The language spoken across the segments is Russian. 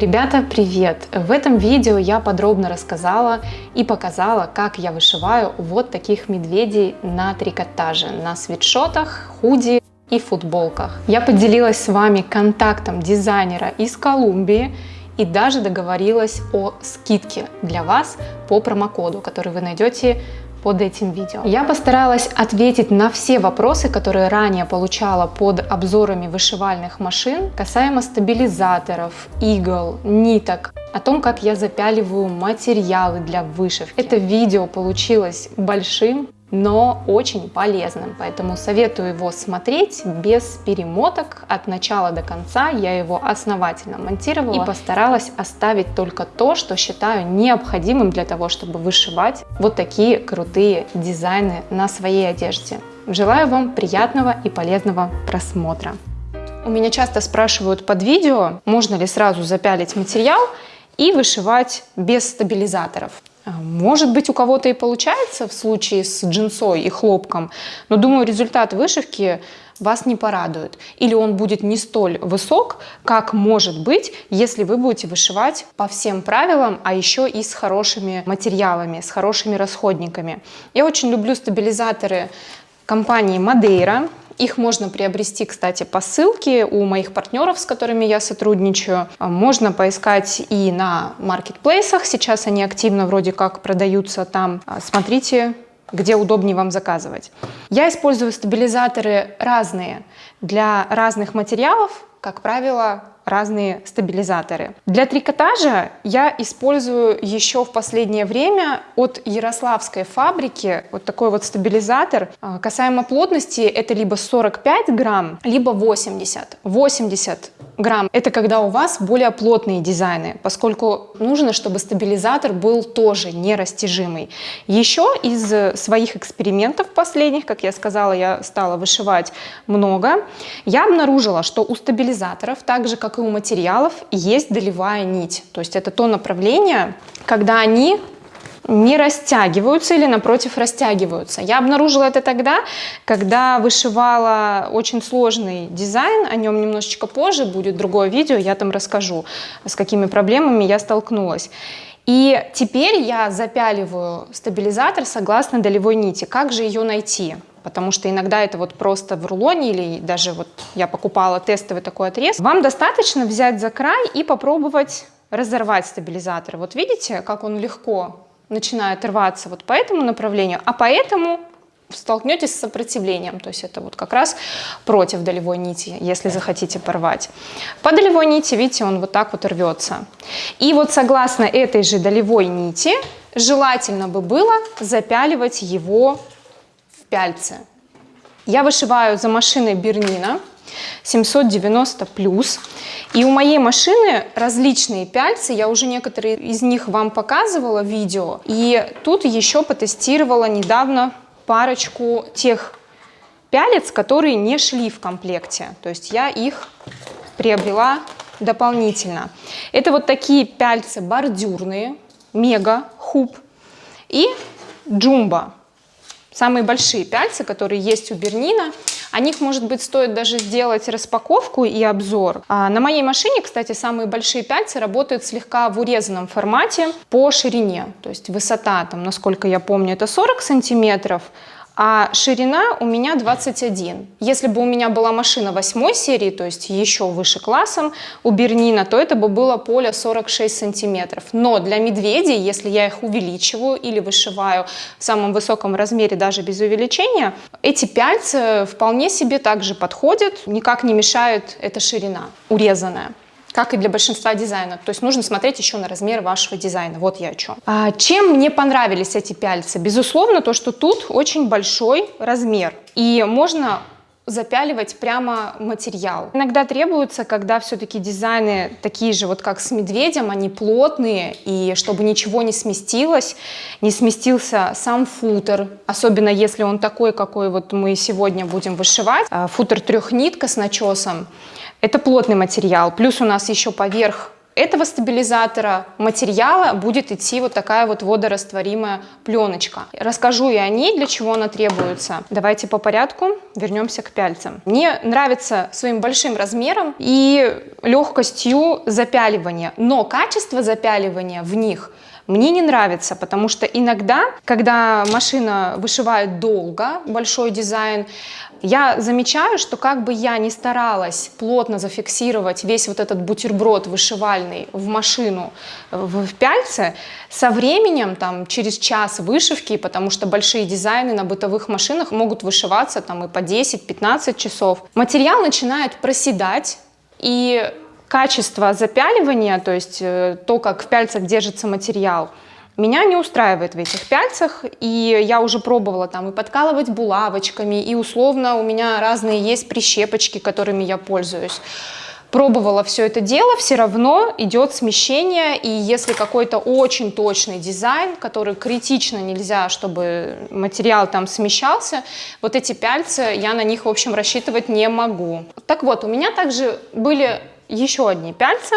Ребята, привет! В этом видео я подробно рассказала и показала, как я вышиваю вот таких медведей на трикотаже, на свитшотах, худи и футболках. Я поделилась с вами контактом дизайнера из Колумбии и даже договорилась о скидке для вас по промокоду, который вы найдете под этим видео. Я постаралась ответить на все вопросы, которые ранее получала под обзорами вышивальных машин, касаемо стабилизаторов, игл, ниток, о том, как я запяливаю материалы для вышивки. Это видео получилось большим, но очень полезным, поэтому советую его смотреть без перемоток от начала до конца. Я его основательно монтировала и постаралась оставить только то, что считаю необходимым для того, чтобы вышивать вот такие крутые дизайны на своей одежде. Желаю вам приятного и полезного просмотра. У меня часто спрашивают под видео, можно ли сразу запялить материал и вышивать без стабилизаторов. А, может быть, у кого-то и получается в случае с джинсой и хлопком, но думаю, результат вышивки вас не порадует. Или он будет не столь высок, как может быть, если вы будете вышивать по всем правилам, а еще и с хорошими материалами, с хорошими расходниками. Я очень люблю стабилизаторы компании Madeira. Их можно приобрести, кстати, по ссылке у моих партнеров, с которыми я сотрудничаю. А, можно поискать и на маркетплейсах. Сейчас они активно вроде как продаются там. А, смотрите, где удобнее вам заказывать. Я использую стабилизаторы разные для разных материалов, как правило, разные стабилизаторы. Для трикотажа я использую еще в последнее время от Ярославской фабрики вот такой вот стабилизатор. А, касаемо плотности, это либо 45 грамм, либо 80. 80 грамм – это когда у вас более плотные дизайны, поскольку нужно, чтобы стабилизатор был тоже нерастяжимый. Еще из своих экспериментов последних, как я сказала, я стала вышивать много, я обнаружила, что у стабилизаторов, так же как и у материалов, есть долевая нить. То есть это то направление, когда они не растягиваются или напротив растягиваются. Я обнаружила это тогда, когда вышивала очень сложный дизайн, о нем немножечко позже будет другое видео, я там расскажу, с какими проблемами я столкнулась. И теперь я запяливаю стабилизатор согласно долевой нити. Как же ее найти? Потому что иногда это вот просто в рулоне или даже вот я покупала тестовый такой отрез. Вам достаточно взять за край и попробовать разорвать стабилизатор. Вот видите, как он легко начинает рваться вот по этому направлению, а поэтому столкнетесь с сопротивлением, то есть это вот как раз против долевой нити, если захотите порвать. По долевой нити, видите, он вот так вот рвется. И вот согласно этой же долевой нити, желательно бы было запяливать его в пяльце. Я вышиваю за машиной Бернина, 790 плюс. И у моей машины различные пяльцы, я уже некоторые из них вам показывала в видео. И тут еще потестировала недавно парочку тех пялец, которые не шли в комплекте. То есть я их приобрела дополнительно. Это вот такие пяльцы бордюрные, мега, хуб и джумба. Самые большие пяльцы, которые есть у Бернина. О них, может быть, стоит даже сделать распаковку и обзор. А на моей машине, кстати, самые большие пяльцы работают слегка в урезанном формате по ширине. То есть высота, там, насколько я помню, это 40 сантиметров, а ширина у меня 21. Если бы у меня была машина 8 серии, то есть еще выше классом у Бернина, то это бы было поле 46 сантиметров. Но для медведей, если я их увеличиваю или вышиваю в самом высоком размере даже без увеличения, эти пяльцы вполне себе также подходят, никак не мешает эта ширина урезанная как и для большинства дизайнов. То есть нужно смотреть еще на размер вашего дизайна. Вот я о чем. А, чем мне понравились эти пяльцы? Безусловно, то, что тут очень большой размер. И можно запяливать прямо материал. Иногда требуется, когда все-таки дизайны такие же, вот как с медведем, они плотные, и чтобы ничего не сместилось, не сместился сам футер, особенно если он такой, какой вот мы сегодня будем вышивать. А, футер трехнитка с начесом, это плотный материал, плюс у нас еще поверх этого стабилизатора материала будет идти вот такая вот водорастворимая пленочка. Расскажу и о ней, для чего она требуется. Давайте по порядку вернемся к пяльцам. Мне нравится своим большим размером и легкостью запяливания, но качество запяливания в них мне не нравится, потому что иногда, когда машина вышивает долго, большой дизайн, я замечаю, что как бы я ни старалась плотно зафиксировать весь вот этот бутерброд вышивальный в машину в, пяльце, со временем, там, через час вышивки, потому что большие дизайны на бытовых машинах могут вышиваться там и по 10-15 часов, материал начинает проседать, и качество запяливания, то есть э, то, как в пяльцах держится материал, меня не устраивает в этих пяльцах, и я уже пробовала там и подкалывать булавочками, и условно у меня разные есть прищепочки, которыми я пользуюсь. Пробовала все это дело, все равно идет смещение, и если какой-то очень точный дизайн, который критично нельзя, чтобы материал там смещался, вот эти пяльцы, я на них, в общем, рассчитывать не могу. Так вот, у меня также были еще одни пяльца.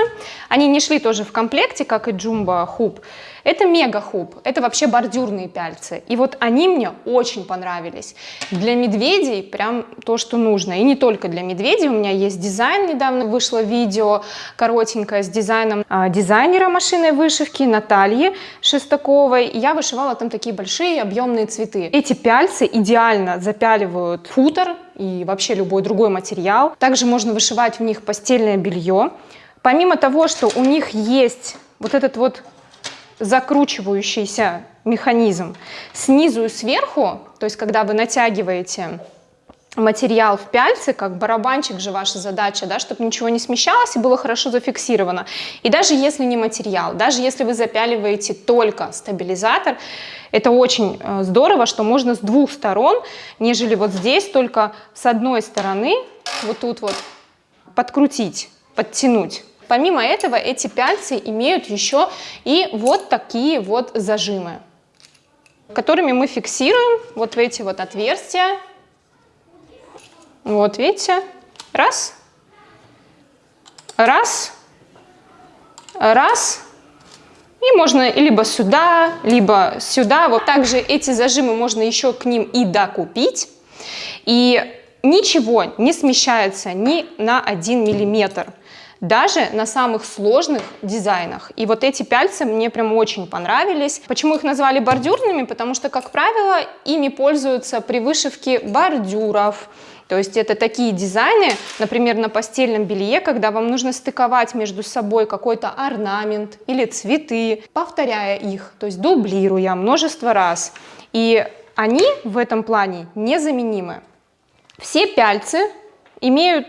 Они не шли тоже в комплекте, как и Jumbo Hoop. Это мега хуб, это вообще бордюрные пяльцы. И вот они мне очень понравились. Для медведей прям то, что нужно. И не только для медведей, у меня есть дизайн, недавно вышло видео коротенькое с дизайном а, дизайнера машинной вышивки Натальи Шестаковой. Я вышивала там такие большие объемные цветы. Эти пяльцы идеально запяливают футер и вообще любой другой материал. Также можно вышивать в них постельное белье. Помимо того, что у них есть вот этот вот закручивающийся механизм снизу и сверху, то есть когда вы натягиваете материал в пяльце, как барабанчик же ваша задача, да, чтобы ничего не смещалось и было хорошо зафиксировано. И даже если не материал, даже если вы запяливаете только стабилизатор, это очень э, здорово, что можно с двух сторон, нежели вот здесь только с одной стороны, вот тут вот подкрутить, подтянуть. Помимо этого, эти пяльцы имеют еще и вот такие вот зажимы, которыми мы фиксируем вот в эти вот отверстия. Вот, видите? Раз. Раз. Раз. И можно либо сюда, либо сюда. Вот также эти зажимы можно еще к ним и докупить. И ничего не смещается ни на один миллиметр даже на самых сложных дизайнах. И вот эти пяльцы мне прям очень понравились. Почему их назвали бордюрными? Потому что, как правило, ими пользуются при вышивке бордюров. То есть это такие дизайны, например, на постельном белье, когда вам нужно стыковать между собой какой-то орнамент или цветы, повторяя их, то есть дублируя множество раз. И они в этом плане незаменимы. Все пяльцы имеют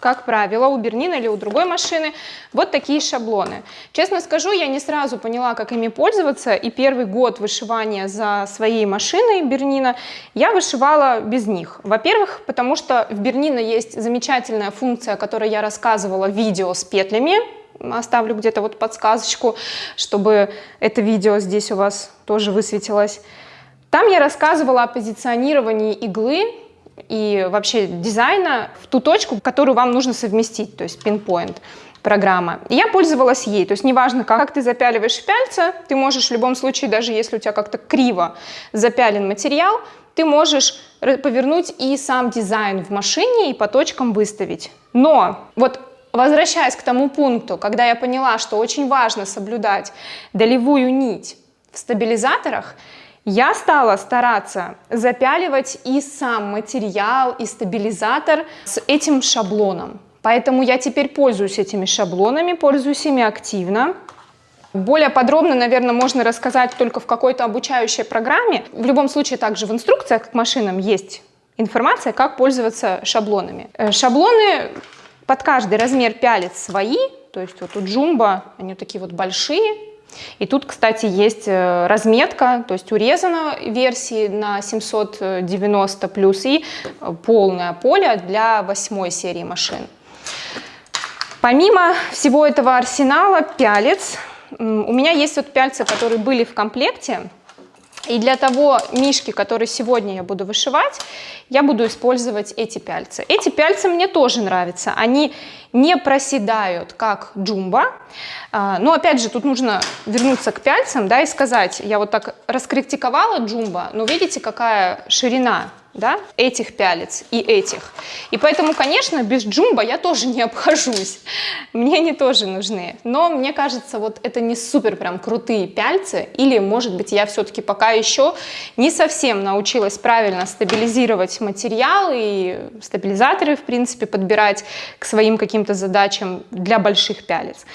как правило, у Бернина или у другой машины вот такие шаблоны. Честно скажу, я не сразу поняла, как ими пользоваться, и первый год вышивания за своей машиной Бернина я вышивала без них. Во-первых, потому что в Бернина есть замечательная функция, о которой я рассказывала в видео с петлями, оставлю где-то вот подсказочку, чтобы это видео здесь у вас тоже высветилось. Там я рассказывала о позиционировании иглы и вообще дизайна в ту точку, которую вам нужно совместить, то есть pinpoint программа. И я пользовалась ей, то есть неважно, как ты запяливаешь пяльца, ты можешь в любом случае, даже если у тебя как-то криво запялен материал, ты можешь повернуть и сам дизайн в машине и по точкам выставить. Но вот возвращаясь к тому пункту, когда я поняла, что очень важно соблюдать долевую нить в стабилизаторах, я стала стараться запяливать и сам материал, и стабилизатор с этим шаблоном. Поэтому я теперь пользуюсь этими шаблонами, пользуюсь ими активно. Более подробно, наверное, можно рассказать только в какой-то обучающей программе. В любом случае, также в инструкциях к машинам есть информация, как пользоваться шаблонами. Э, шаблоны под каждый размер пялец свои, то есть вот у Джумба они такие вот большие, и тут, кстати, есть э, разметка, то есть урезана версии на 790 плюс и полное поле для восьмой серии машин. Помимо всего этого арсенала пялец, у меня есть вот пяльцы, которые были в комплекте. И для того мишки, который сегодня я буду вышивать, я буду использовать эти пяльцы. Эти пяльцы мне тоже нравятся. Они не проседают, как джумба. А, но опять же, тут нужно вернуться к пяльцам да, и сказать, я вот так раскритиковала джумба, но видите, какая ширина да, этих пялец и этих. И поэтому, конечно, без джумба я тоже не обхожусь. Мне они тоже нужны. Но мне кажется, вот это не супер прям крутые пяльцы. Или, может быть, я все-таки пока еще не совсем научилась правильно стабилизировать материал и стабилизаторы, в принципе, подбирать к своим каким-то задачам для больших пялец.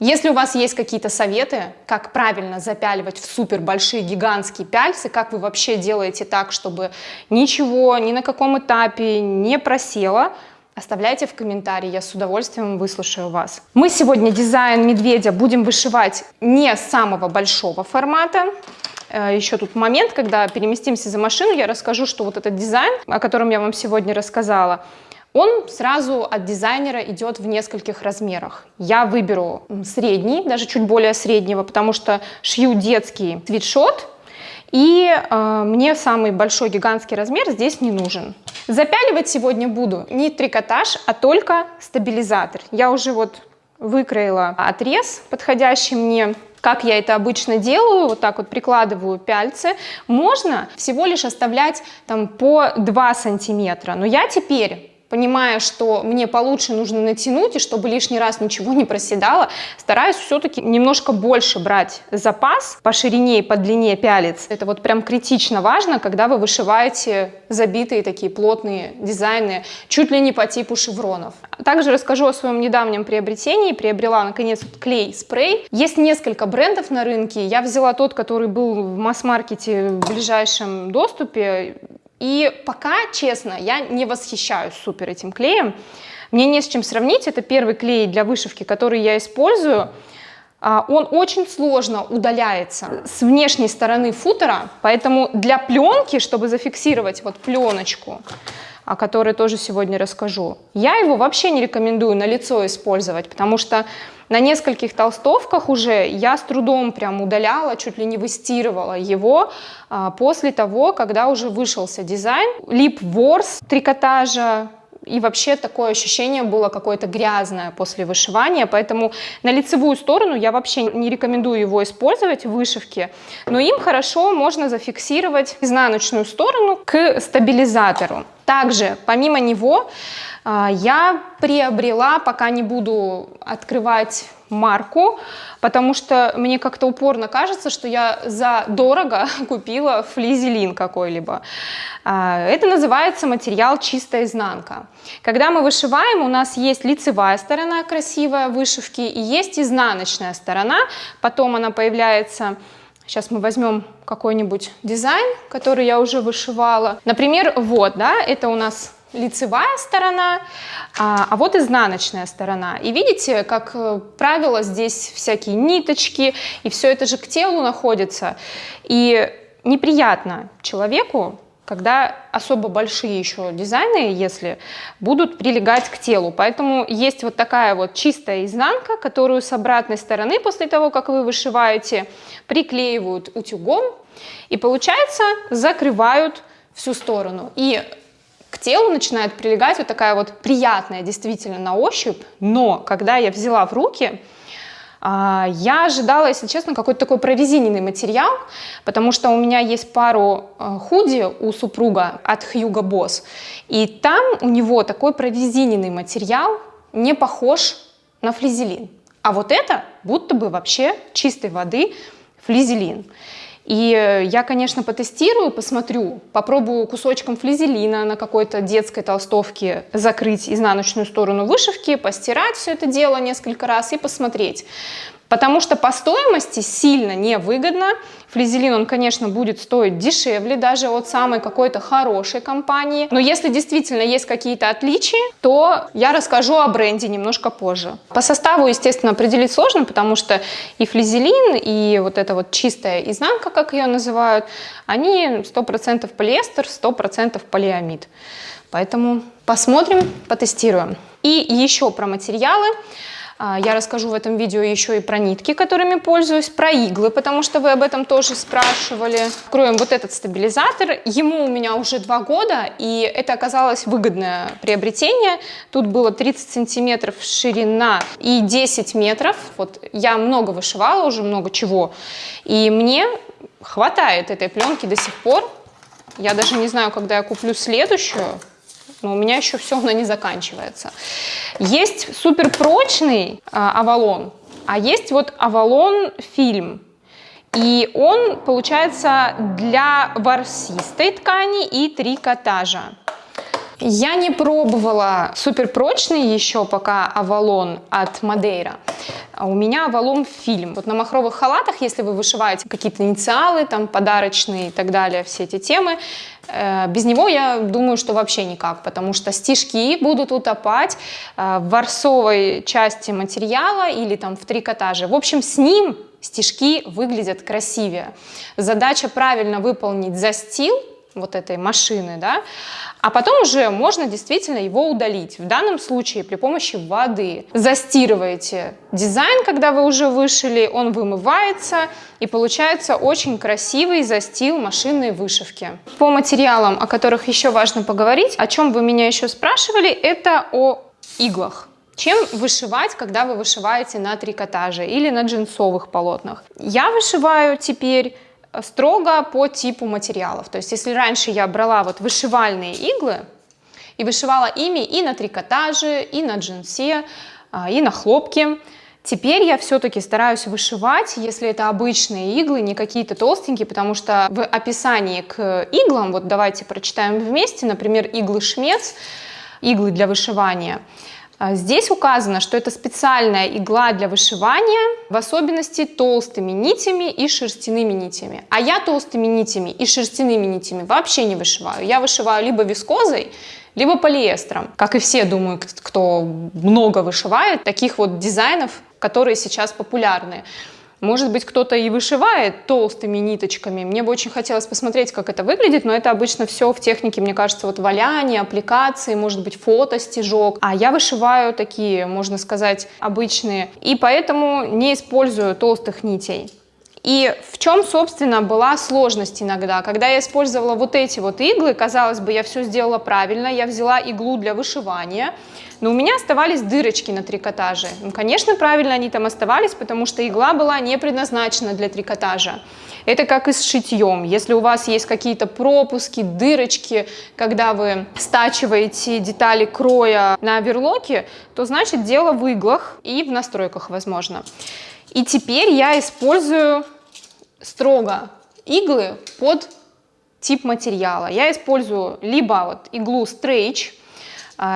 Если у вас есть какие-то советы, как правильно запяливать в супер большие гигантские пяльцы, как вы вообще делаете так, чтобы ничего ни на каком этапе не просело, оставляйте в комментарии, я с удовольствием выслушаю вас. Мы сегодня дизайн медведя будем вышивать не самого большого формата, э, еще тут момент, когда переместимся за машину, я расскажу, что вот этот дизайн, о котором я вам сегодня рассказала, он сразу от дизайнера идет в нескольких размерах. Я выберу средний, даже чуть более среднего, потому что шью детский свитшот, и э, мне самый большой гигантский размер здесь не нужен. Запяливать сегодня буду не трикотаж, а только стабилизатор. Я уже вот выкроила отрез, подходящий мне как я это обычно делаю, вот так вот прикладываю пяльцы, можно всего лишь оставлять там по 2 сантиметра, но я теперь понимая, что мне получше нужно натянуть, и чтобы лишний раз ничего не проседало, стараюсь все-таки немножко больше брать запас по ширине и по длине пялец. Это вот прям критично важно, когда вы вышиваете забитые такие плотные дизайны, чуть ли не по типу шевронов. Также расскажу о своем недавнем приобретении. Приобрела, наконец, клей-спрей. Есть несколько брендов на рынке. Я взяла тот, который был в масс-маркете в ближайшем доступе. И пока, честно, я не восхищаюсь супер этим клеем. Мне не с чем сравнить. Это первый клей для вышивки, который я использую. А, он очень сложно удаляется с внешней стороны футера, поэтому для пленки, чтобы зафиксировать вот пленочку, о которой тоже сегодня расскажу, я его вообще не рекомендую на лицо использовать, потому что на нескольких толстовках уже я с трудом прям удаляла, чуть ли не выстирывала его а, после того, когда уже вышелся дизайн. Лип ворс трикотажа, и вообще такое ощущение было какое-то грязное после вышивания, поэтому на лицевую сторону я вообще не рекомендую его использовать в вышивке, но им хорошо можно зафиксировать изнаночную сторону к стабилизатору. Также помимо него а, я приобрела, пока не буду открывать марку, потому что мне как-то упорно кажется, что я за дорого купила флизелин какой-либо. А, это называется материал чистая изнанка. Когда мы вышиваем, у нас есть лицевая сторона красивая вышивки и есть изнаночная сторона, потом она появляется Сейчас мы возьмем какой-нибудь дизайн, который я уже вышивала. Например, вот, да, это у нас лицевая сторона, а, а вот изнаночная сторона. И видите, как э, правило, здесь всякие ниточки, и все это же к телу находится. И неприятно человеку, когда особо большие еще дизайны, если будут прилегать к телу. Поэтому есть вот такая вот чистая изнанка, которую с обратной стороны, после того, как вы вышиваете, приклеивают утюгом, и получается закрывают всю сторону. И к телу начинает прилегать вот такая вот приятная действительно на ощупь, но когда я взяла в руки, а, я ожидала, если честно, какой-то такой прорезиненный материал, потому что у меня есть пару а, худи у супруга от Hugo Boss, и там у него такой прорезиненный материал, не похож на флизелин. А вот это будто бы вообще чистой воды флизелин. И э, я, конечно, потестирую, посмотрю, попробую кусочком флизелина на какой-то детской толстовке закрыть изнаночную сторону вышивки, постирать все это дело несколько раз и посмотреть. Потому что по стоимости сильно невыгодно. Флизелин, он, конечно, будет стоить дешевле даже от самой какой-то хорошей компании. Но если действительно есть какие-то отличия, то я расскажу о бренде немножко позже. По составу, естественно, определить сложно, потому что и флизелин, и вот эта вот чистая изнанка, как ее называют, они 100% полиэстер, 100% полиамид. Поэтому посмотрим, потестируем. И еще про материалы. А, я расскажу в этом видео еще и про нитки, которыми пользуюсь, про иглы, потому что вы об этом тоже спрашивали. Откроем вот этот стабилизатор. Ему у меня уже два года, и это оказалось выгодное приобретение. Тут было 30 сантиметров ширина и 10 метров. Вот я много вышивала, уже много чего. И мне хватает этой пленки до сих пор. Я даже не знаю, когда я куплю следующую, но у меня еще все, она не заканчивается. Есть суперпрочный Авалон, а есть вот Авалон фильм. И он получается для ворсистой ткани и трикотажа. Я не пробовала суперпрочный еще пока Авалон от Мадейра. А у меня Авалон фильм. Вот на махровых халатах, если вы вышиваете какие-то инициалы, там подарочные и так далее, все эти темы, без него я думаю, что вообще никак, потому что стежки будут утопать э, в ворсовой части материала или там в трикотаже. В общем, с ним стежки выглядят красивее. Задача правильно выполнить застил вот этой машины, да, а потом уже можно действительно его удалить. В данном случае при помощи воды застирываете дизайн, когда вы уже вышили, он вымывается и получается очень красивый застил машинной вышивки. По материалам, о которых еще важно поговорить, о чем вы меня еще спрашивали, это о иглах. Чем вышивать, когда вы вышиваете на трикотаже или на джинсовых полотнах? Я вышиваю теперь строго по типу материалов. То есть если раньше я брала вот вышивальные иглы и вышивала ими и на трикотаже, и на джинсе, а, и на хлопке, Теперь я все-таки стараюсь вышивать, если это обычные иглы, не какие-то толстенькие, потому что в описании к иглам, вот давайте прочитаем вместе, например, иглы шмец, иглы для вышивания – здесь указано, что это специальная игла для вышивания, в особенности толстыми нитями и шерстяными нитями. А я толстыми нитями и шерстяными нитями вообще не вышиваю. Я вышиваю либо вискозой, либо полиэстером. Как и все, думаю, кто много вышивает, таких вот дизайнов, которые сейчас популярны. Может быть, кто-то и вышивает толстыми ниточками. Мне бы очень хотелось посмотреть, как это выглядит, но это обычно все в технике, мне кажется, вот валяние, аппликации, может быть, фото, стежок. А я вышиваю такие, можно сказать, обычные. И поэтому не использую толстых нитей. И в чем, собственно, была сложность иногда? Когда я использовала вот эти вот иглы, казалось бы, я все сделала правильно, я взяла иглу для вышивания, но у меня оставались дырочки на трикотаже. Ну, конечно, правильно они там оставались, потому что игла была не предназначена для трикотажа. Это как и с шитьем. Если у вас есть какие-то пропуски, дырочки, когда вы стачиваете детали кроя на верлоке, то значит дело в иглах и в настройках, возможно. И теперь я использую строго иглы под тип материала. Я использую либо вот иглу а,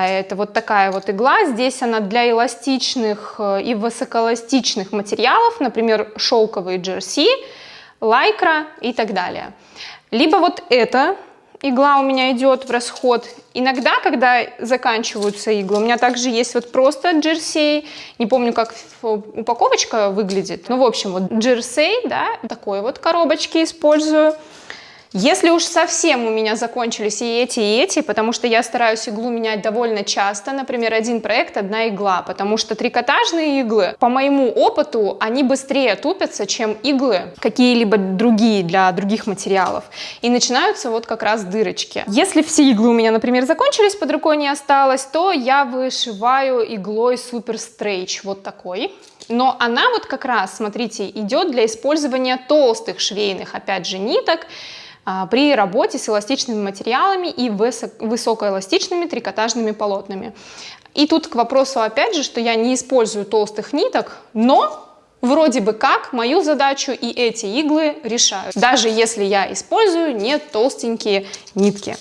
это вот такая вот игла. Здесь она для эластичных э, и высокоэластичных материалов, например, шелковые джерси, лайкра и так далее. Либо вот эта игла у меня идет в расход. Иногда, когда заканчиваются иглы, у меня также есть вот просто джерсей. Не помню, как упаковочка выглядит. Ну, в общем, вот джерсей, да, такой вот коробочки использую. Если уж совсем у меня закончились и эти, и эти, потому что я стараюсь иглу менять довольно часто, например, один проект, одна игла, потому что трикотажные иглы, по моему опыту, они быстрее тупятся, чем иглы какие-либо другие для других материалов. И начинаются вот как раз дырочки. Если все иглы у меня, например, закончились, под рукой не осталось, то я вышиваю иглой Super Stretch, вот такой. Но она вот как раз, смотрите, идет для использования толстых швейных, опять же, ниток, при работе с эластичными материалами и высокоэластичными трикотажными полотнами. И тут к вопросу опять же, что я не использую толстых ниток, но вроде бы как мою задачу и эти иглы решают, даже если я использую не толстенькие нитки.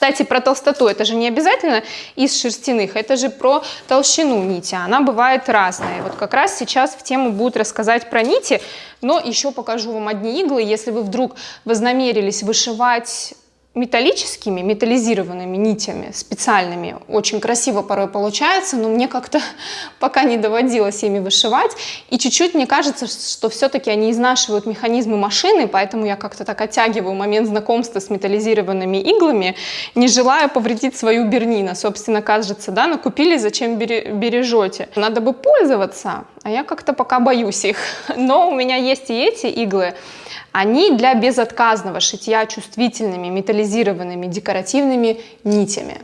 Кстати, про толстоту, это же не обязательно из шерстяных, это же про толщину нити, она бывает разная. Вот как раз сейчас в тему будут рассказать про нити, но еще покажу вам одни иглы, если вы вдруг вознамерились вышивать металлическими, металлизированными нитями, специальными. Очень красиво порой получается, но мне как-то пока не доводилось ими вышивать. И чуть-чуть мне кажется, что все-таки они изнашивают механизмы машины, поэтому я как-то так оттягиваю момент знакомства с металлизированными иглами, не желая повредить свою бернина. Собственно, кажется, да, накупили, зачем бережете? Надо бы пользоваться, а я как-то пока боюсь их. Но у меня есть и эти иглы, они для безотказного шитья чувствительными металлизированными декоративными нитями.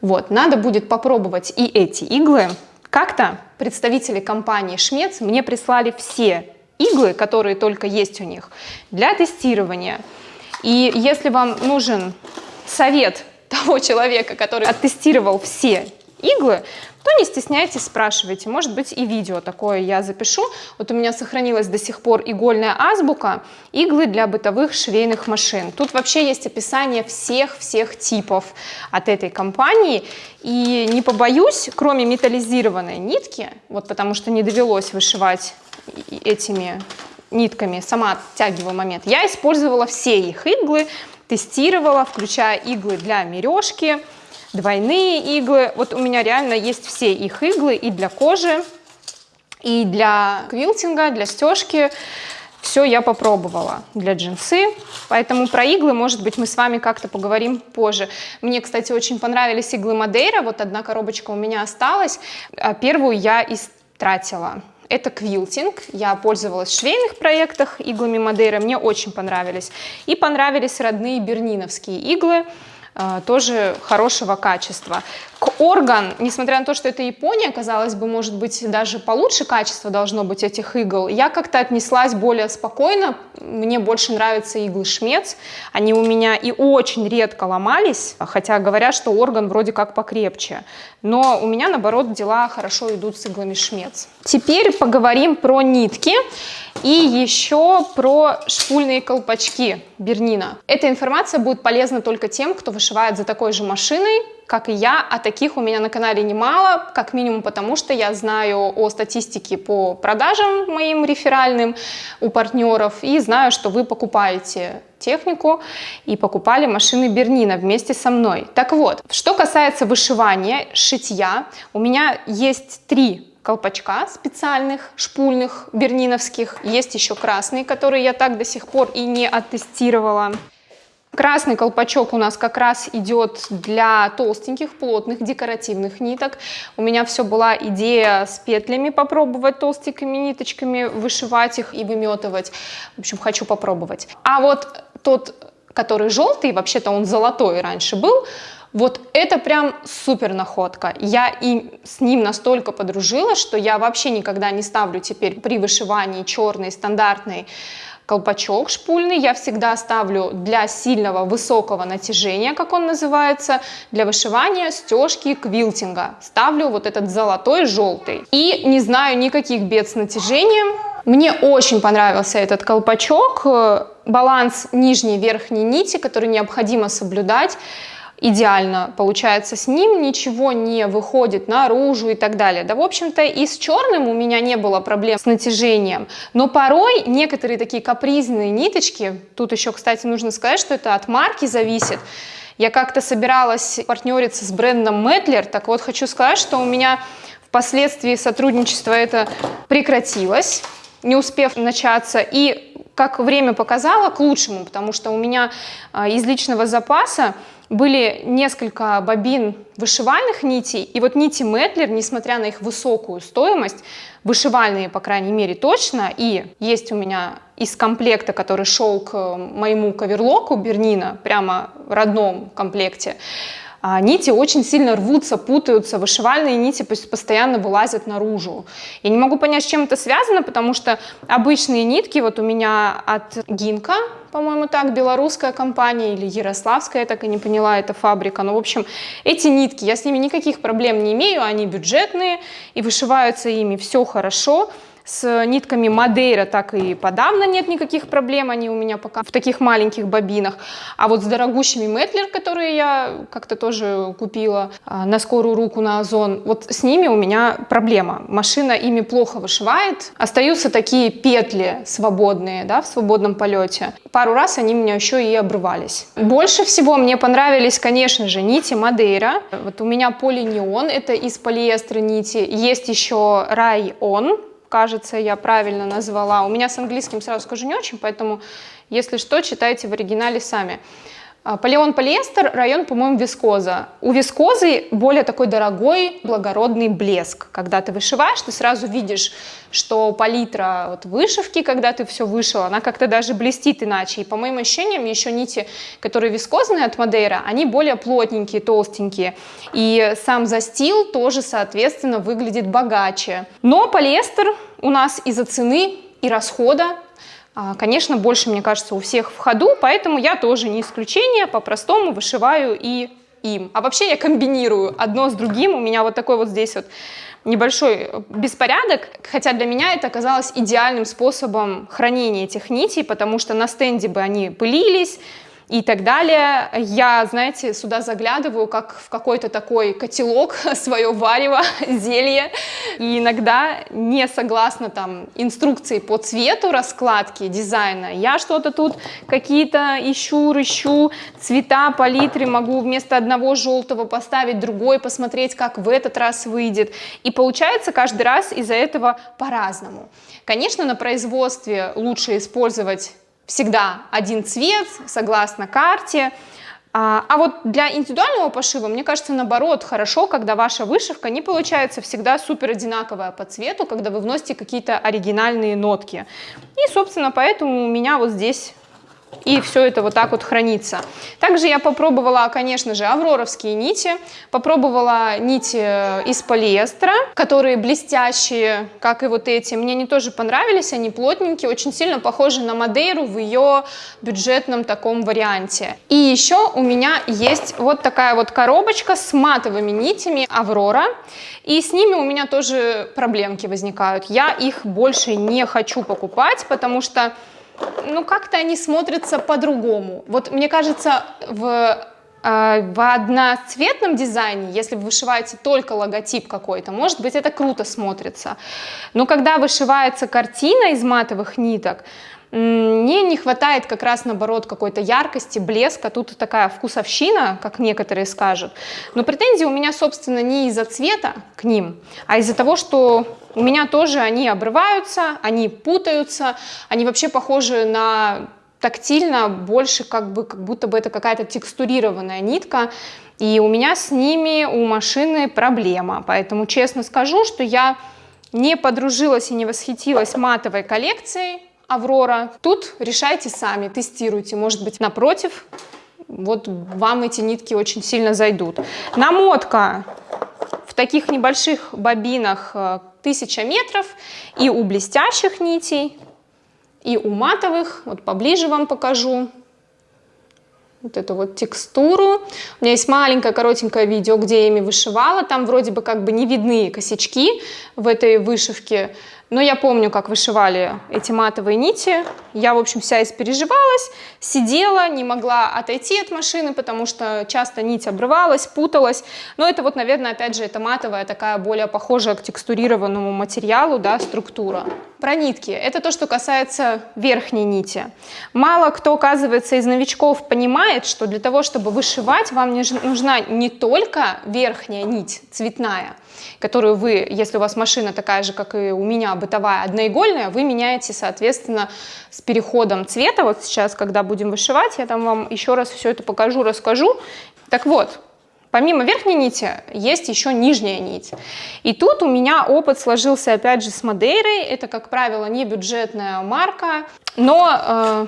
Вот, надо будет попробовать и эти иглы. Как-то представители компании Шмец мне прислали все иглы, которые только есть у них, для тестирования. И если вам нужен совет того человека, который оттестировал все иглы, то не стесняйтесь, спрашивайте. Может быть и видео такое я запишу. Вот у меня сохранилась до сих пор игольная азбука, иглы для бытовых швейных машин. Тут вообще есть описание всех-всех типов от этой компании. И не побоюсь, кроме металлизированной нитки, вот потому что не довелось вышивать этими нитками, сама оттягиваю момент, я использовала все их иглы, тестировала, включая иглы для мережки, двойные иглы. Вот у меня реально есть все их иглы и для кожи, и для квилтинга, для стежки. Все я попробовала для джинсы, поэтому про иглы, может быть, мы с вами как-то поговорим позже. Мне, кстати, очень понравились иглы Мадейра, вот одна коробочка у меня осталась, а первую я истратила. Это квилтинг, я пользовалась в швейных проектах иглами Мадейра, мне очень понравились. И понравились родные берниновские иглы, тоже хорошего качества. Орган, несмотря на то, что это Япония, казалось бы, может быть, даже получше качество должно быть этих игл, я как-то отнеслась более спокойно, мне больше нравятся иглы шмец, они у меня и очень редко ломались, хотя говорят, что орган вроде как покрепче, но у меня, наоборот, дела хорошо идут с иглами шмец. Теперь поговорим про нитки. И еще про шпульные колпачки Бернина. Эта информация будет полезна только тем, кто вышивает за такой же машиной, как и я, а таких у меня на канале немало, как минимум потому, что я знаю о статистике по продажам моим реферальным у партнеров и знаю, что вы покупаете технику и покупали машины Бернина вместе со мной. Так вот, что касается вышивания, шитья, у меня есть три колпачка специальных, шпульных, берниновских. Есть еще красные, которые я так до сих пор и не оттестировала. Красный колпачок у нас как раз идет для толстеньких, плотных, декоративных ниток. У меня все была идея с петлями попробовать толстенькими ниточками, вышивать их и выметывать. В общем, хочу попробовать. А вот тот, который желтый, вообще-то он золотой раньше был, вот это прям супер находка. Я и с ним настолько подружилась, что я вообще никогда не ставлю теперь при вышивании черный стандартный колпачок шпульный я всегда ставлю для сильного высокого натяжения, как он называется, для вышивания стежки квилтинга. Ставлю вот этот золотой желтый. И не знаю никаких бед с натяжением. Мне очень понравился этот колпачок, баланс нижней и верхней нити, который необходимо соблюдать идеально получается с ним, ничего не выходит наружу и так далее. Да, в общем-то, и с черным у меня не было проблем с натяжением, но порой некоторые такие капризные ниточки, тут еще, кстати, нужно сказать, что это от марки зависит, я как-то собиралась партнериться с брендом Метлер, так вот хочу сказать, что у меня впоследствии сотрудничество это прекратилось, не успев начаться, и как время показало, к лучшему, потому что у меня а, из личного запаса были несколько бобин вышивальных нитей, и вот нити Метлер, несмотря на их высокую стоимость, вышивальные, по крайней мере, точно, и есть у меня из комплекта, который шел к моему каверлоку Бернина, прямо в родном комплекте, а нити очень сильно рвутся, путаются, вышивальные нити постоянно вылазят наружу. Я не могу понять, с чем это связано, потому что обычные нитки, вот у меня от Гинка, по-моему, так, белорусская компания или ярославская, я так и не поняла, это фабрика. Но, в общем, эти нитки, я с ними никаких проблем не имею, они бюджетные и вышиваются ими все хорошо. С нитками Мадейра так и подавно нет никаких проблем, они у меня пока в таких маленьких бобинах. А вот с дорогущими Метлер, которые я как-то тоже купила а, на скорую руку на Озон, вот с ними у меня проблема. Машина ими плохо вышивает, остаются такие петли свободные, да, в свободном полете. Пару раз они у меня еще и обрывались. Больше всего мне понравились, конечно же, нити Мадейра. Вот у меня полинеон, это из полиэстера нити. Есть еще Район, кажется, я правильно назвала. У меня с английским, сразу скажу, не очень, поэтому, если что, читайте в оригинале сами. А, Полеон полиэстер, район, по-моему, вискоза. У вискозы более такой дорогой, благородный блеск. Когда ты вышиваешь, ты сразу видишь, что палитра вот вышивки, когда ты все вышила, она как-то даже блестит иначе. И по моим ощущениям, еще нити, которые вискозные от Мадейра, они более плотненькие, толстенькие. И сам застил тоже, соответственно, выглядит богаче. Но полиэстер у нас из-за цены и расхода конечно, больше, мне кажется, у всех в ходу, поэтому я тоже не исключение, по-простому вышиваю и им. А вообще я комбинирую одно с другим, у меня вот такой вот здесь вот небольшой беспорядок, хотя для меня это оказалось идеальным способом хранения этих нитей, потому что на стенде бы они пылились, и так далее. Я, знаете, сюда заглядываю, как в какой-то такой котелок, свое варево, зелье, и иногда не согласно там инструкции по цвету раскладки дизайна, я что-то тут какие-то ищу, рыщу, цвета, палитры, могу вместо одного желтого поставить другой, посмотреть, как в этот раз выйдет, и получается каждый раз из-за этого по-разному. Конечно, на производстве лучше использовать всегда один цвет, согласно карте. А, а вот для индивидуального пошива, мне кажется, наоборот, хорошо, когда ваша вышивка не получается всегда супер одинаковая по цвету, когда вы вносите какие-то оригинальные нотки. И, собственно, поэтому у меня вот здесь и все это вот так вот хранится. Также я попробовала, конечно же, авроровские нити, попробовала нити э, из полиэстера, которые блестящие, как и вот эти. Мне они тоже понравились, они плотненькие, очень сильно похожи на Мадейру в ее бюджетном таком варианте. И еще у меня есть вот такая вот коробочка с матовыми нитями Аврора, и с ними у меня тоже проблемки возникают. Я их больше не хочу покупать, потому что ну, как-то они смотрятся по-другому. Вот мне кажется, в э, в одноцветном дизайне, если вы вышиваете только логотип какой-то, может быть, это круто смотрится. Но когда вышивается картина из матовых ниток, мне не хватает как раз наоборот какой-то яркости, блеска, тут такая вкусовщина, как некоторые скажут. Но претензии у меня, собственно, не из-за цвета к ним, а из-за того, что у меня тоже они обрываются, они путаются, они вообще похожи на тактильно больше как бы как будто бы это какая-то текстурированная нитка. И у меня с ними у машины проблема. Поэтому честно скажу что я не подружилась и не восхитилась матовой коллекцией Аврора. Тут решайте сами, тестируйте. Может быть, напротив, вот вам эти нитки очень сильно зайдут. Намотка в таких небольших бобинах 1000 метров и у блестящих нитей, и у матовых. Вот поближе вам покажу вот эту вот текстуру. У меня есть маленькое коротенькое видео, где я ими вышивала. Там вроде бы как бы не видны косячки в этой вышивке. Но я помню, как вышивали эти матовые нити. Я, в общем, вся испереживалась, сидела, не могла отойти от машины, потому что часто нить обрывалась, путалась. Но это вот, наверное, опять же, это матовая, такая более похожая к текстурированному материалу, да, структура. Про нитки. Это то, что касается верхней нити. Мало кто, оказывается, из новичков понимает, что для того, чтобы вышивать, вам нужна не только верхняя нить цветная, которую вы, если у вас машина такая же, как и у меня, бытовая, одноигольная, вы меняете, соответственно, с переходом цвета. Вот сейчас, когда будем вышивать, я там вам еще раз все это покажу, расскажу. Так вот, Помимо верхней нити есть еще нижняя нить. И тут у меня опыт сложился опять же с Мадейрой. Это, как правило, не бюджетная марка, но э,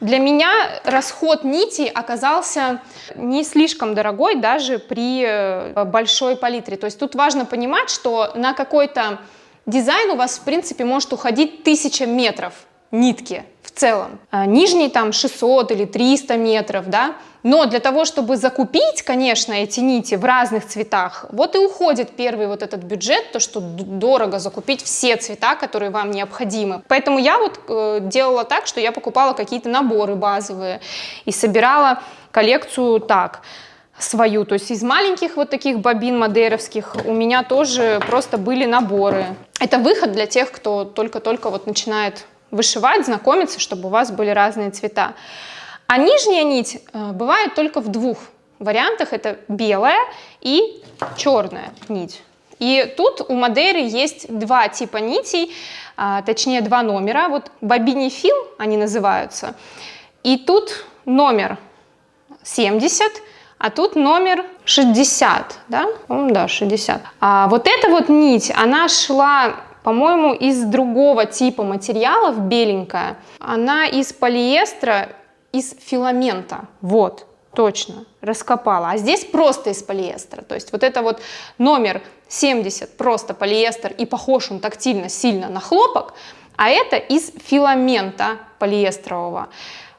для меня расход нити оказался не слишком дорогой даже при э, большой палитре. То есть тут важно понимать, что на какой-то дизайн у вас в принципе может уходить 1000 метров нитки в целом. А нижний там 600 или 300 метров, да, Но для того, чтобы закупить, конечно, эти нити в разных цветах, вот и уходит первый вот этот бюджет, то, что дорого закупить все цвета, которые вам необходимы. Поэтому я вот э, делала так, что я покупала какие-то наборы базовые и собирала коллекцию так свою. То есть из маленьких вот таких бобин мадеровских у меня тоже просто были наборы. Это выход для тех, кто только-только вот начинает вышивать, знакомиться, чтобы у вас были разные цвета. А нижняя нить э, бывает только в двух вариантах. Это белая и черная нить. И тут у Мадейры есть два типа нитей, а, точнее два номера. Вот бобинифил они называются. И тут номер 70, а тут номер 60, да? Да, 60. А вот эта вот нить, она шла по-моему, из другого типа материалов, беленькая. Она из полиэстера, из филамента. Вот, точно, раскопала. А здесь просто из полиэстера. То есть вот это вот номер 70, просто полиэстер, и похож он тактильно сильно на хлопок, а это из филамента полиэстрового,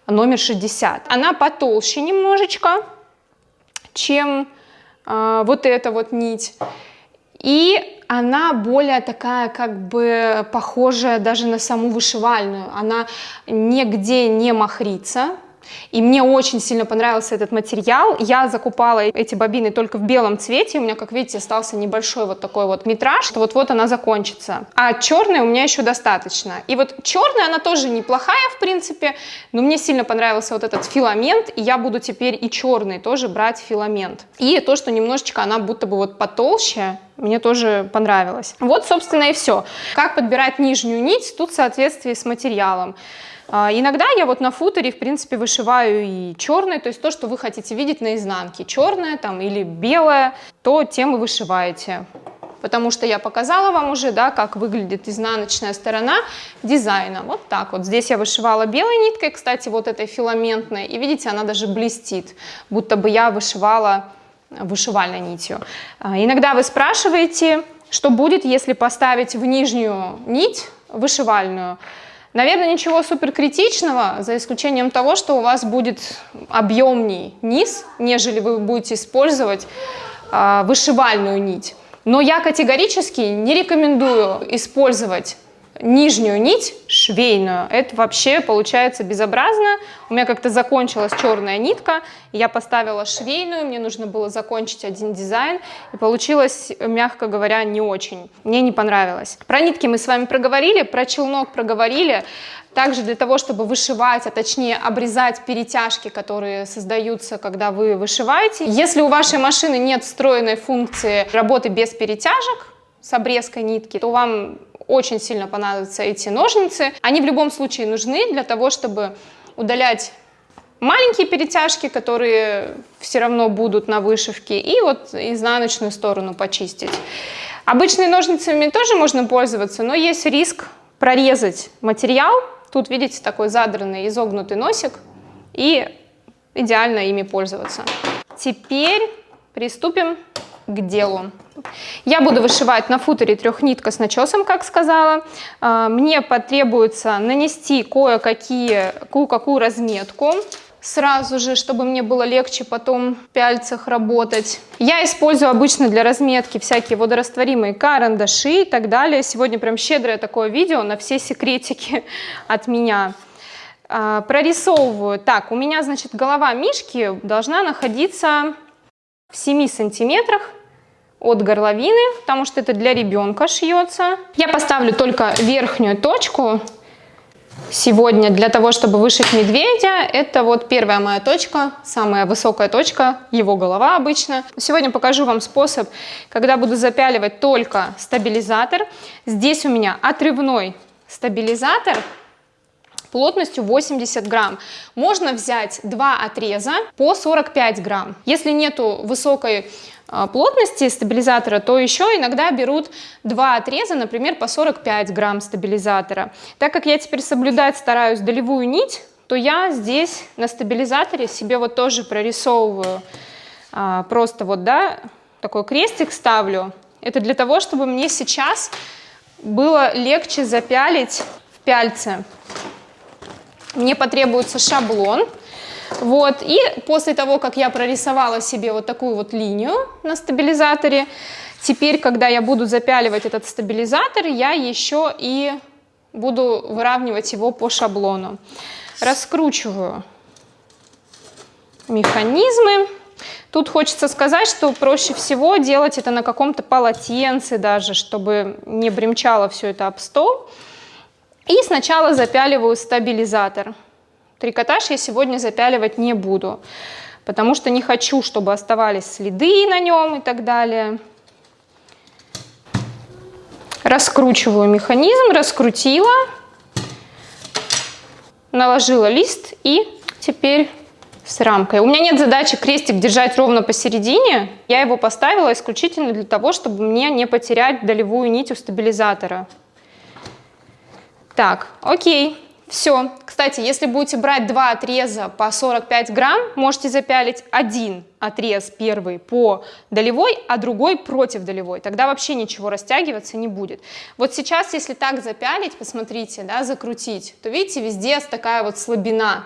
номер 60. Она потолще немножечко, чем э, вот эта вот нить. И она более такая, как бы похожая даже на саму вышивальную. Она нигде не махрится, и мне очень сильно понравился этот материал. Я закупала эти бобины только в белом цвете. У меня, как видите, остался небольшой вот такой вот метраж. Вот-вот она закончится. А черная у меня еще достаточно. И вот черная, она тоже неплохая, в принципе. Но мне сильно понравился вот этот филамент. И я буду теперь и черный тоже брать филамент. И то, что немножечко она будто бы вот потолще, мне тоже понравилось. Вот, собственно, и все. Как подбирать нижнюю нить, тут в соответствии с материалом. А, иногда я вот на футере, в принципе, вышиваю и черный, то есть то, что вы хотите видеть на изнанке, черное там или белое, то тем и вышиваете. Потому что я показала вам уже, да, как выглядит изнаночная сторона дизайна. Вот так вот. Здесь я вышивала белой ниткой, кстати, вот этой филаментной. И видите, она даже блестит, будто бы я вышивала вышивальной нитью. А, иногда вы спрашиваете, что будет, если поставить в нижнюю нить вышивальную. Наверное, ничего супер критичного, за исключением того, что у вас будет объемней низ, нежели вы будете использовать э, вышивальную нить. Но я категорически не рекомендую использовать нижнюю нить швейную. Это вообще получается безобразно. У меня как-то закончилась черная нитка, я поставила швейную, мне нужно было закончить один дизайн, и получилось, мягко говоря, не очень. Мне не понравилось. Про нитки мы с вами проговорили, про челнок проговорили. Также для того, чтобы вышивать, а точнее обрезать перетяжки, которые создаются, когда вы вышиваете. Если у вашей машины нет встроенной функции работы без перетяжек, с обрезкой нитки, то вам очень сильно понадобятся эти ножницы. Они в любом случае нужны для того, чтобы удалять маленькие перетяжки, которые все равно будут на вышивке, и вот изнаночную сторону почистить. Обычными ножницами тоже можно пользоваться, но есть риск прорезать материал. Тут, видите, такой задранный, изогнутый носик, и идеально ими пользоваться. Теперь приступим к делу. Я буду вышивать на футере трехнитка с начесом, как сказала. А, мне потребуется нанести кое-какие, кое-какую разметку сразу же, чтобы мне было легче потом в пяльцах работать. Я использую обычно для разметки всякие водорастворимые карандаши и так далее. Сегодня прям щедрое такое видео на все секретики от меня. А, прорисовываю. Так, у меня, значит, голова мишки должна находиться в 7 сантиметрах от горловины, потому что это для ребенка шьется. Я поставлю только верхнюю точку сегодня для того, чтобы вышить медведя. Это вот первая моя точка, самая высокая точка, его голова обычно. Сегодня покажу вам способ, когда буду запяливать только стабилизатор. Здесь у меня отрывной стабилизатор плотностью 80 грамм. Можно взять два отреза по 45 грамм. Если нету высокой плотности стабилизатора, то еще иногда берут два отреза, например, по 45 грамм стабилизатора. Так как я теперь соблюдать стараюсь долевую нить, то я здесь на стабилизаторе себе вот тоже прорисовываю а, просто вот, да, такой крестик ставлю. Это для того, чтобы мне сейчас было легче запялить в пяльце. Мне потребуется шаблон. Вот, и после того, как я прорисовала себе вот такую вот линию на стабилизаторе, теперь, когда я буду запяливать этот стабилизатор, я еще и буду выравнивать его по шаблону. Раскручиваю механизмы. Тут хочется сказать, что проще всего делать это на каком-то полотенце даже, чтобы не бремчало все это об стол. И сначала запяливаю стабилизатор. Трикотаж я сегодня запяливать не буду, потому что не хочу, чтобы оставались следы на нем и так далее. Раскручиваю механизм, раскрутила, наложила лист и теперь с рамкой. У меня нет задачи крестик держать ровно посередине. Я его поставила исключительно для того, чтобы мне не потерять долевую нить у стабилизатора. Так, окей. Все. Кстати, если будете брать два отреза по 45 грамм, можете запялить один отрез первый по долевой, а другой против долевой. Тогда вообще ничего растягиваться не будет. Вот сейчас, если так запялить, посмотрите, да, закрутить, то видите, везде такая вот слабина.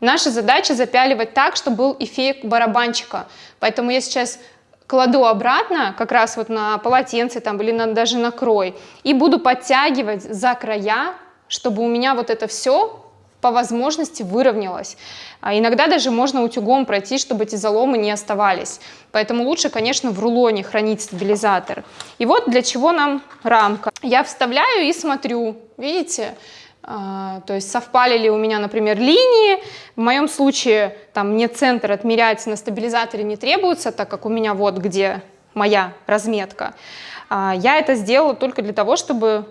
Наша задача запяливать так, чтобы был эффект барабанчика. Поэтому я сейчас кладу обратно, как раз вот на полотенце там или на, даже на крой, и буду подтягивать за края чтобы у меня вот это все по возможности выровнялось. А иногда даже можно утюгом пройти, чтобы эти заломы не оставались. Поэтому лучше, конечно, в рулоне хранить стабилизатор. И вот для чего нам рамка. Я вставляю и смотрю, видите, а, то есть совпали ли у меня, например, линии. В моем случае там мне центр отмерять на стабилизаторе не требуется, так как у меня вот где моя разметка. А, я это сделала только для того, чтобы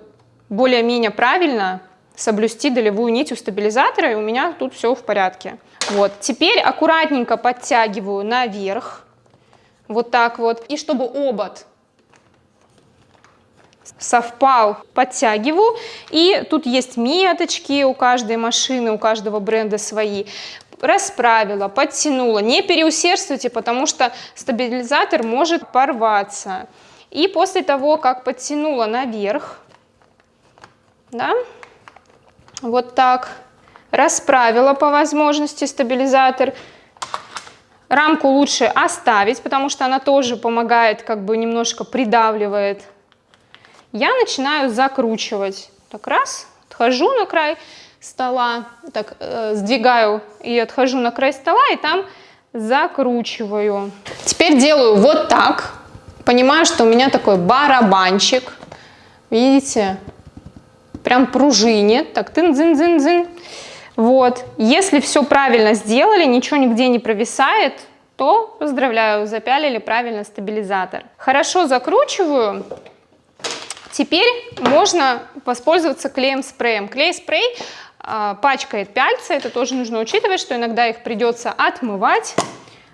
более-менее правильно соблюсти долевую нить у стабилизатора, и у меня тут все в порядке. Вот, теперь аккуратненько подтягиваю наверх, вот так вот, и чтобы обод совпал, подтягиваю, и тут есть меточки у каждой машины, у каждого бренда свои, расправила, подтянула, не переусердствуйте, потому что стабилизатор может порваться. И после того, как подтянула наверх, да, вот так, расправила по возможности стабилизатор. Рамку лучше оставить, потому что она тоже помогает, как бы немножко придавливает. Я начинаю закручивать. Так раз, отхожу на край стола, так э, сдвигаю и отхожу на край стола, и там закручиваю. Теперь делаю вот так. Понимаю, что у меня такой барабанчик. Видите? Прям пружинит, так тын-дзын-дзын-дзын. Вот, если все правильно сделали, ничего нигде не провисает, то поздравляю, запялили правильно стабилизатор. Хорошо закручиваю. Теперь можно воспользоваться клеем-спреем. Клей-спрей э, пачкает пяльцы, это тоже нужно учитывать, что иногда их придется отмывать,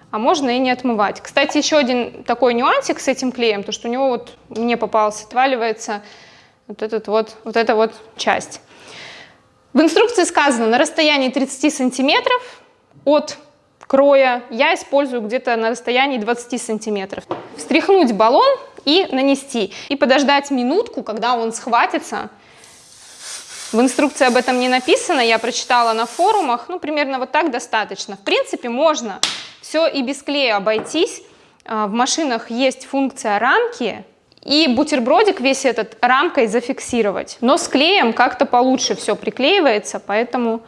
а можно и не отмывать. Кстати, еще один такой нюансик с этим клеем, то что у него вот мне попался, отваливается вот, этот вот, вот эта вот часть. В инструкции сказано на расстоянии 30 сантиметров от кроя я использую где-то на расстоянии 20 сантиметров. Встряхнуть баллон и нанести. И подождать минутку, когда он схватится. В инструкции об этом не написано, я прочитала на форумах, ну примерно вот так достаточно. В принципе можно все и без клея обойтись. А, в машинах есть функция рамки, и бутербродик весь этот рамкой зафиксировать. Но с клеем как-то получше все приклеивается, поэтому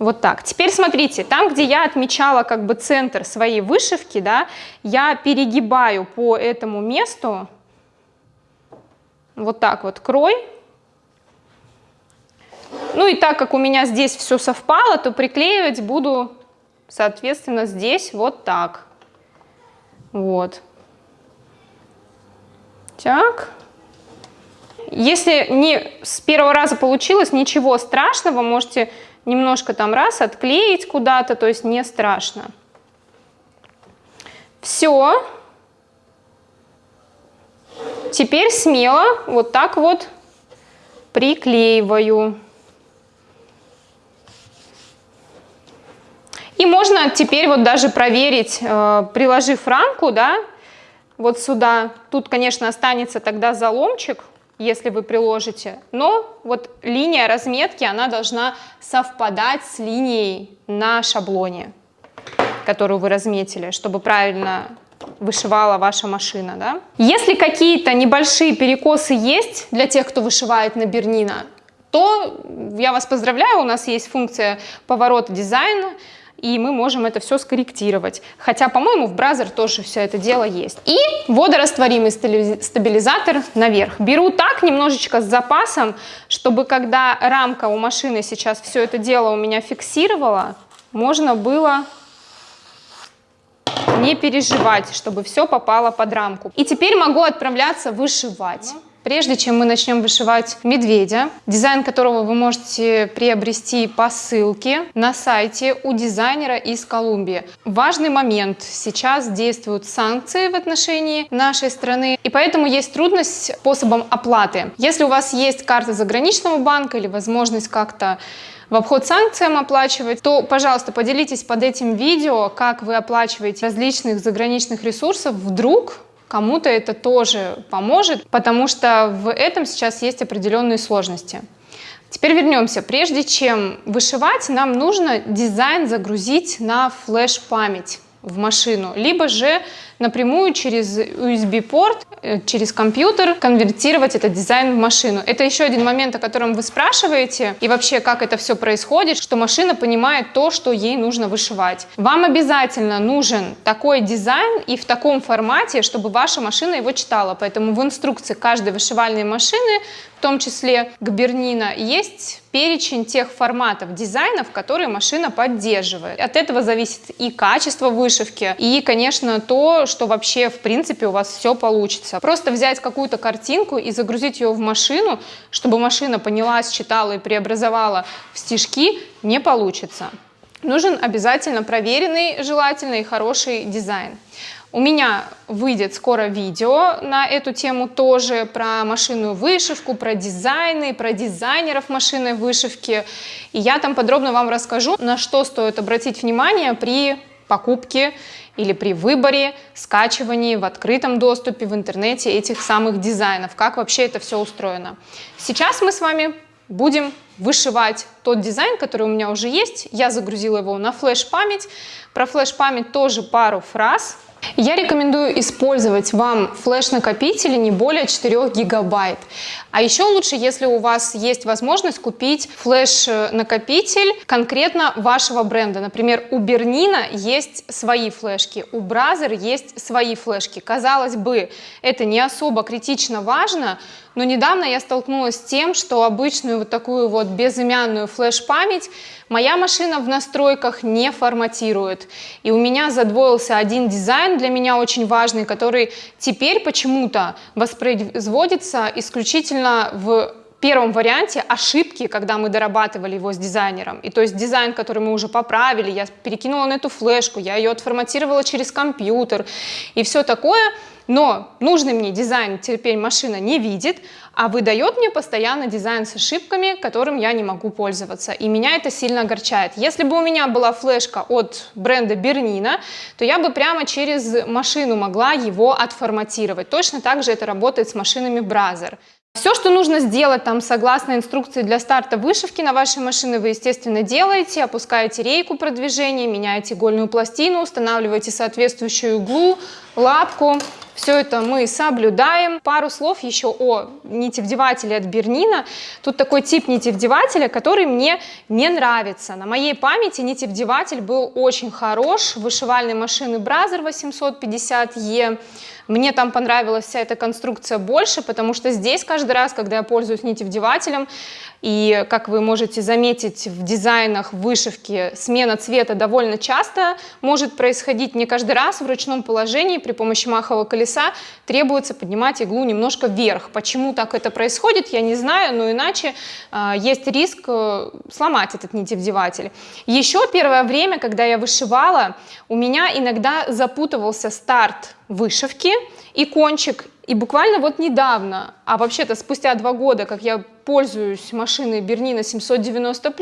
вот так. Теперь смотрите, там, где я отмечала как бы центр своей вышивки, да, я перегибаю по этому месту вот так вот крой. Ну и так как у меня здесь все совпало, то приклеивать буду, соответственно, здесь вот так. Вот. Так. Если не с первого раза получилось, ничего страшного, можете немножко там раз отклеить куда-то, то есть не страшно. Все. Теперь смело вот так вот приклеиваю. И можно теперь вот даже проверить, э, приложив рамку, да, вот сюда. Тут, конечно, останется тогда заломчик, если вы приложите, но вот линия разметки, она должна совпадать с линией на шаблоне. которую вы разметили, чтобы правильно вышивала ваша машина. Да? Если какие-то небольшие перекосы есть для тех, кто вышивает на Бернина, то я вас поздравляю, у нас есть функция поворота дизайна, и мы можем это все скорректировать. Хотя, по-моему, в бразер тоже все это дело есть. И водорастворимый стабилизатор наверх. Беру так, немножечко с запасом, чтобы когда рамка у машины сейчас все это дело у меня фиксировала, можно было не переживать, чтобы все попало под рамку. И теперь могу отправляться вышивать. Прежде чем мы начнем вышивать медведя, дизайн которого вы можете приобрести по ссылке на сайте у дизайнера из Колумбии. Важный момент. Сейчас действуют санкции в отношении нашей страны, и поэтому есть трудность способом оплаты. Если у вас есть карта заграничного банка или возможность как-то в обход санкциям оплачивать, то, пожалуйста, поделитесь под этим видео, как вы оплачиваете различных заграничных ресурсов. Вдруг кому-то это тоже поможет, потому что в этом сейчас есть определенные сложности. Теперь вернемся. Прежде чем вышивать, нам нужно дизайн загрузить на флеш-память в машину, либо же напрямую через USB-порт, э, через компьютер конвертировать этот дизайн в машину. Это еще один момент, о котором вы спрашиваете, и вообще, как это все происходит, что машина понимает то, что ей нужно вышивать. Вам обязательно нужен такой дизайн и в таком формате, чтобы ваша машина его читала. Поэтому в инструкции каждой вышивальной машины в том числе к Бернина, есть перечень тех форматов дизайнов, которые машина поддерживает. От этого зависит и качество вышивки, и, конечно, то, что вообще, в принципе, у вас все получится. Просто взять какую-то картинку и загрузить ее в машину, чтобы машина поняла, считала и преобразовала в стежки, не получится. Нужен обязательно проверенный, желательно и хороший дизайн. У меня выйдет скоро видео на эту тему тоже, про машинную вышивку, про дизайны, про дизайнеров машинной вышивки. И я там подробно вам расскажу, на что стоит обратить внимание при покупке или при выборе, скачивании в открытом доступе в интернете этих самых дизайнов, как вообще это все устроено. Сейчас мы с вами будем вышивать тот дизайн, который у меня уже есть. Я загрузила его на флеш-память. Про флеш-память тоже пару фраз. Я рекомендую использовать вам флеш-накопители не более 4 гигабайт. А еще лучше, если у вас есть возможность купить флеш-накопитель конкретно вашего бренда. Например, у Bernina есть свои флешки, у Brother есть свои флешки. Казалось бы, это не особо критично важно, но недавно я столкнулась с тем, что обычную вот такую вот безымянную флеш-память моя машина в настройках не форматирует. И у меня задвоился один дизайн для меня очень важный, который теперь почему-то воспроизводится исключительно в первом варианте ошибки, когда мы дорабатывали его с дизайнером. И то есть дизайн, который мы уже поправили, я перекинула на эту флешку, я ее отформатировала через компьютер и все такое – но нужный мне дизайн теперь машина не видит, а выдает мне постоянно дизайн с ошибками, которым я не могу пользоваться. И меня это сильно огорчает. Если бы у меня была флешка от бренда Бернина, то я бы прямо через машину могла его отформатировать. Точно так же это работает с машинами Brother. Все, что нужно сделать там согласно инструкции для старта вышивки на вашей машине, вы, естественно, делаете. Опускаете рейку продвижения, меняете игольную пластину, устанавливаете соответствующую иглу, лапку. Все это мы соблюдаем. Пару слов еще о нитевдевателе от Bernina. Тут такой тип нитевдевателя, который мне не нравится. На моей памяти нитевдеватель был очень хорош. Вышивальной машины Бразер 850E. Мне там понравилась вся эта конструкция больше, потому что здесь каждый раз, когда я пользуюсь нитевдевателем, и как вы можете заметить в дизайнах вышивки, смена цвета довольно часто может происходить не каждый раз в ручном положении при помощи махового колеса требуется поднимать иглу немножко вверх. Почему так это происходит, я не знаю, но иначе э, есть риск э, сломать этот нитевдеватель. Еще первое время, когда я вышивала, у меня иногда запутывался старт вышивки и кончик. И буквально вот недавно, а вообще-то спустя два года, как я пользуюсь машиной Бернина 790+,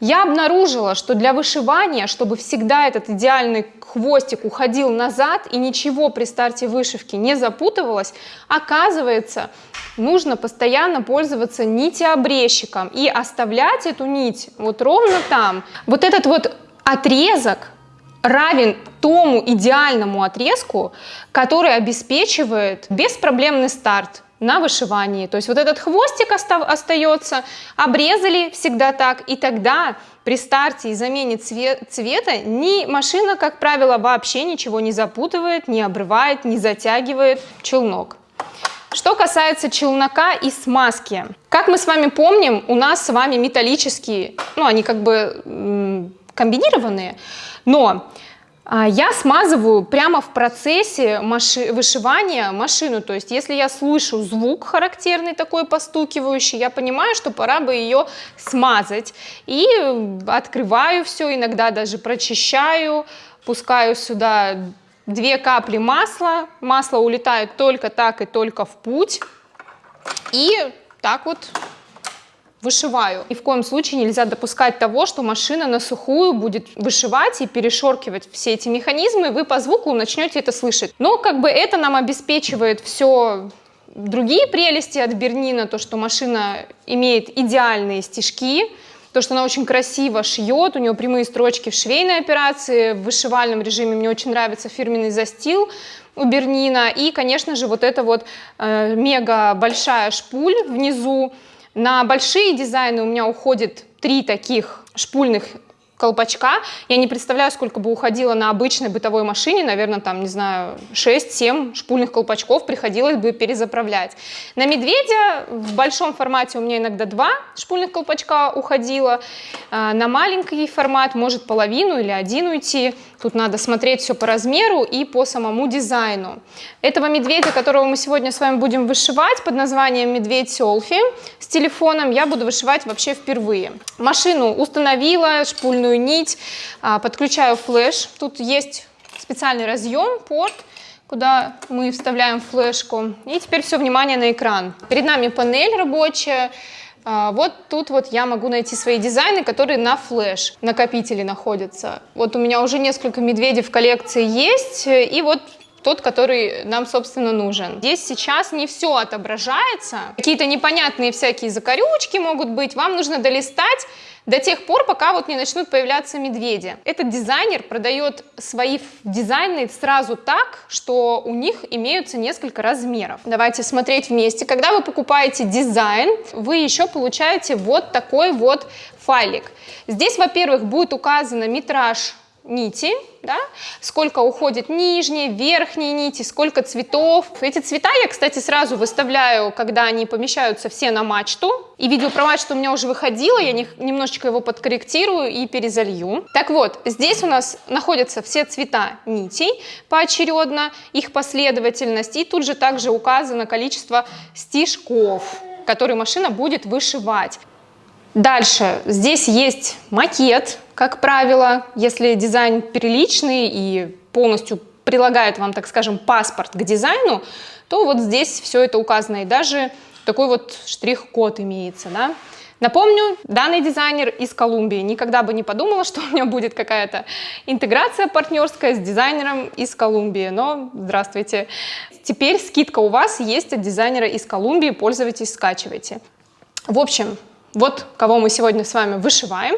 я обнаружила, что для вышивания, чтобы всегда этот идеальный хвостик уходил назад и ничего при старте вышивки не запутывалось, оказывается, нужно постоянно пользоваться нитеобрезчиком и оставлять эту нить вот ровно там. Вот этот вот отрезок равен тому идеальному отрезку, который обеспечивает беспроблемный старт на вышивании. То есть вот этот хвостик остается, обрезали всегда так, и тогда при старте и замене цвет, цвета ни машина, как правило, вообще ничего не запутывает, не обрывает, не затягивает челнок. Что касается челнока и смазки. Как мы с вами помним, у нас с вами металлические, ну они как бы комбинированные, но а, я смазываю прямо в процессе маши вышивания машину, то есть если я слышу звук характерный такой постукивающий, я понимаю, что пора бы ее смазать. И открываю все, иногда даже прочищаю, пускаю сюда две капли масла, масло улетает только так и только в путь. И так вот вышиваю. Ни в коем случае нельзя допускать того, что машина на сухую будет вышивать и перешоркивать все эти механизмы, вы по звуку начнете это слышать. Но как бы это нам обеспечивает все другие прелести от Бернина, то, что машина имеет идеальные стежки, то, что она очень красиво шьет, у нее прямые строчки в швейной операции, в вышивальном режиме мне очень нравится фирменный застил у Бернина, и, конечно же, вот эта вот э, мега большая шпуль внизу, на большие дизайны у меня уходит три таких шпульных колпачка. Я не представляю, сколько бы уходило на обычной бытовой машине, наверное, там, не знаю, 6-7 шпульных колпачков приходилось бы перезаправлять. На медведя в большом формате у меня иногда два шпульных колпачка уходило, а, на маленький формат может половину или один уйти. Тут надо смотреть все по размеру и по самому дизайну. Этого медведя, которого мы сегодня с вами будем вышивать под названием медведь селфи с телефоном, я буду вышивать вообще впервые. Машину установила, шпульную нить, а, подключаю флеш. Тут есть специальный разъем, порт, куда мы вставляем флешку. И теперь все внимание на экран. Перед нами панель рабочая. А, вот тут вот я могу найти свои дизайны, которые на флеш накопителе находятся. Вот у меня уже несколько медведей в коллекции есть, и вот тот, который нам, собственно, нужен. Здесь сейчас не все отображается, какие-то непонятные всякие закорючки могут быть, вам нужно долистать до тех пор, пока вот не начнут появляться медведи. Этот дизайнер продает свои дизайны сразу так, что у них имеются несколько размеров. Давайте смотреть вместе. Когда вы покупаете дизайн, вы еще получаете вот такой вот файлик. Здесь, во-первых, будет указано метраж нити, да, сколько уходит нижней, верхней нити, сколько цветов. Эти цвета я, кстати, сразу выставляю, когда они помещаются все на мачту. И видео про мачту у меня уже выходило, я немножечко его подкорректирую и перезалью. Так вот, здесь у нас находятся все цвета нитей поочередно, их последовательность, и тут же также указано количество стежков, которые машина будет вышивать. Дальше, здесь есть макет, как правило, если дизайн приличный и полностью прилагает вам, так скажем, паспорт к дизайну, то вот здесь все это указано, и даже такой вот штрих-код имеется, да. Напомню, данный дизайнер из Колумбии. Никогда бы не подумала, что у меня будет какая-то интеграция партнерская с дизайнером из Колумбии, но здравствуйте. Теперь скидка у вас есть от дизайнера из Колумбии, пользуйтесь, скачивайте. В общем, вот кого мы сегодня с вами вышиваем.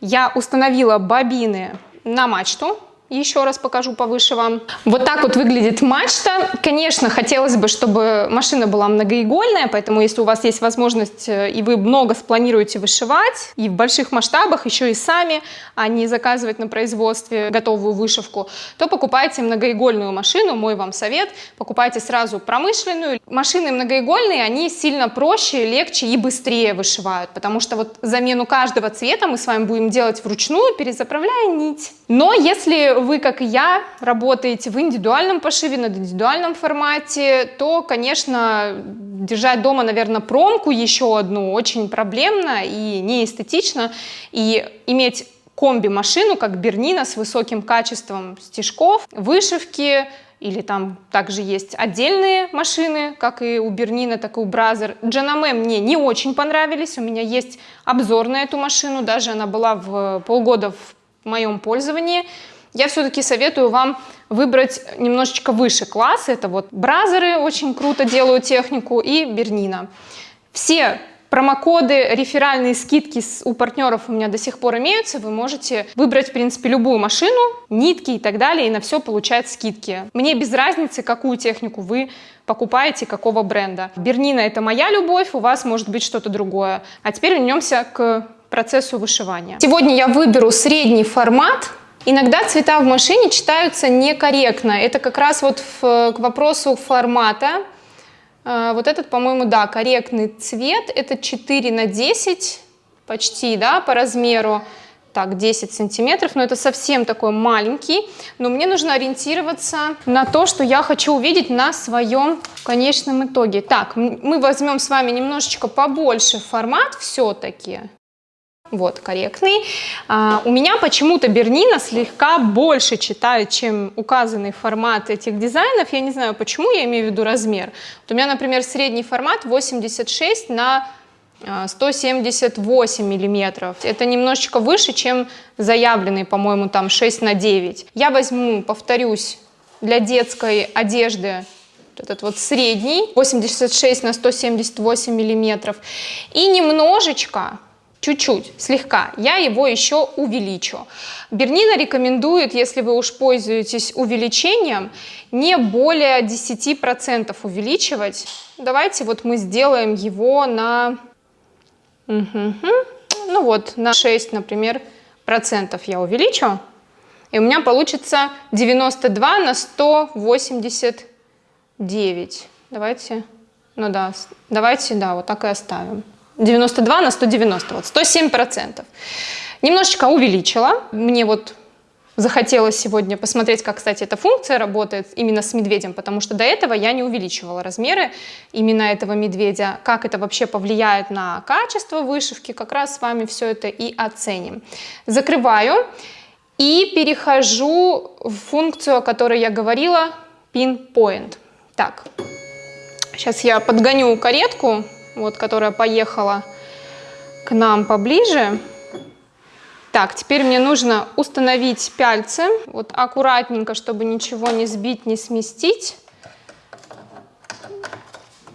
Я установила бобины на мачту, еще раз покажу повыше вам. Вот так вот выглядит мачта. Конечно, хотелось бы, чтобы машина была многоигольная, поэтому если у вас есть возможность э, и вы много спланируете вышивать, и в больших масштабах, еще и сами, а не заказывать на производстве готовую вышивку, то покупайте многоигольную машину, мой вам совет. Покупайте сразу промышленную. Машины многоигольные, они сильно проще, легче и быстрее вышивают, потому что вот замену каждого цвета мы с вами будем делать вручную, перезаправляя нить. Но если вы, как и я, работаете в индивидуальном пошиве, на индивидуальном формате, то, конечно, держать дома, наверное, промку еще одну очень проблемно и неэстетично. И иметь комби-машину, как Бернина, с высоким качеством стежков, вышивки, или там также есть отдельные машины, как и у Bernina, так и у Brother. Janome мне не очень понравились, у меня есть обзор на эту машину, даже она была в полгода в моем пользовании я все-таки советую вам выбрать немножечко выше класс. Это вот Brother ы очень круто делают технику и Bernina. Все Промокоды, реферальные скидки у партнеров у меня до сих пор имеются. Вы можете выбрать, в принципе, любую машину, нитки и так далее, и на все получать скидки. Мне без разницы, какую технику вы покупаете, какого бренда. Бернина это моя любовь, у вас может быть что-то другое. А теперь вернемся к процессу вышивания. Сегодня я выберу средний формат. Иногда цвета в машине читаются некорректно. Это как раз вот в, к вопросу формата. А, вот этот, по-моему, да, корректный цвет. Это 4 на 10 почти, да, по размеру. Так, 10 сантиметров, но это совсем такой маленький. Но мне нужно ориентироваться на то, что я хочу увидеть на своем конечном итоге. Так, мы возьмем с вами немножечко побольше формат все-таки. Вот, корректный. А, у меня почему-то Бернина слегка больше читает, чем указанный формат этих дизайнов. Я не знаю, почему, я имею в виду размер. Вот у меня, например, средний формат 86 на 178 а, миллиметров. Это немножечко выше, чем заявленный, по-моему, там 6 на 9. Я возьму, повторюсь, для детской одежды этот вот средний, 86 на 178 миллиметров. И немножечко чуть-чуть, слегка, я его еще увеличу. Бернина рекомендует, если вы уж пользуетесь увеличением, не более 10% увеличивать. Давайте вот мы сделаем его на, ну вот, на 6, например, процентов я увеличу. И у меня получится 92 на 189. Давайте, ну да, давайте, да, вот так и оставим. 92 на 190, вот 107 процентов. Немножечко увеличила. Мне вот захотелось сегодня посмотреть, как, кстати, эта функция работает именно с медведем, потому что до этого я не увеличивала размеры именно этого медведя. Как это вообще повлияет на качество вышивки, как раз с вами все это и оценим. Закрываю и перехожу в функцию, о которой я говорила, pinpoint. Так, сейчас я подгоню каретку, вот, которая поехала к нам поближе. Так, теперь мне нужно установить пяльцы, вот аккуратненько, чтобы ничего не сбить, не сместить.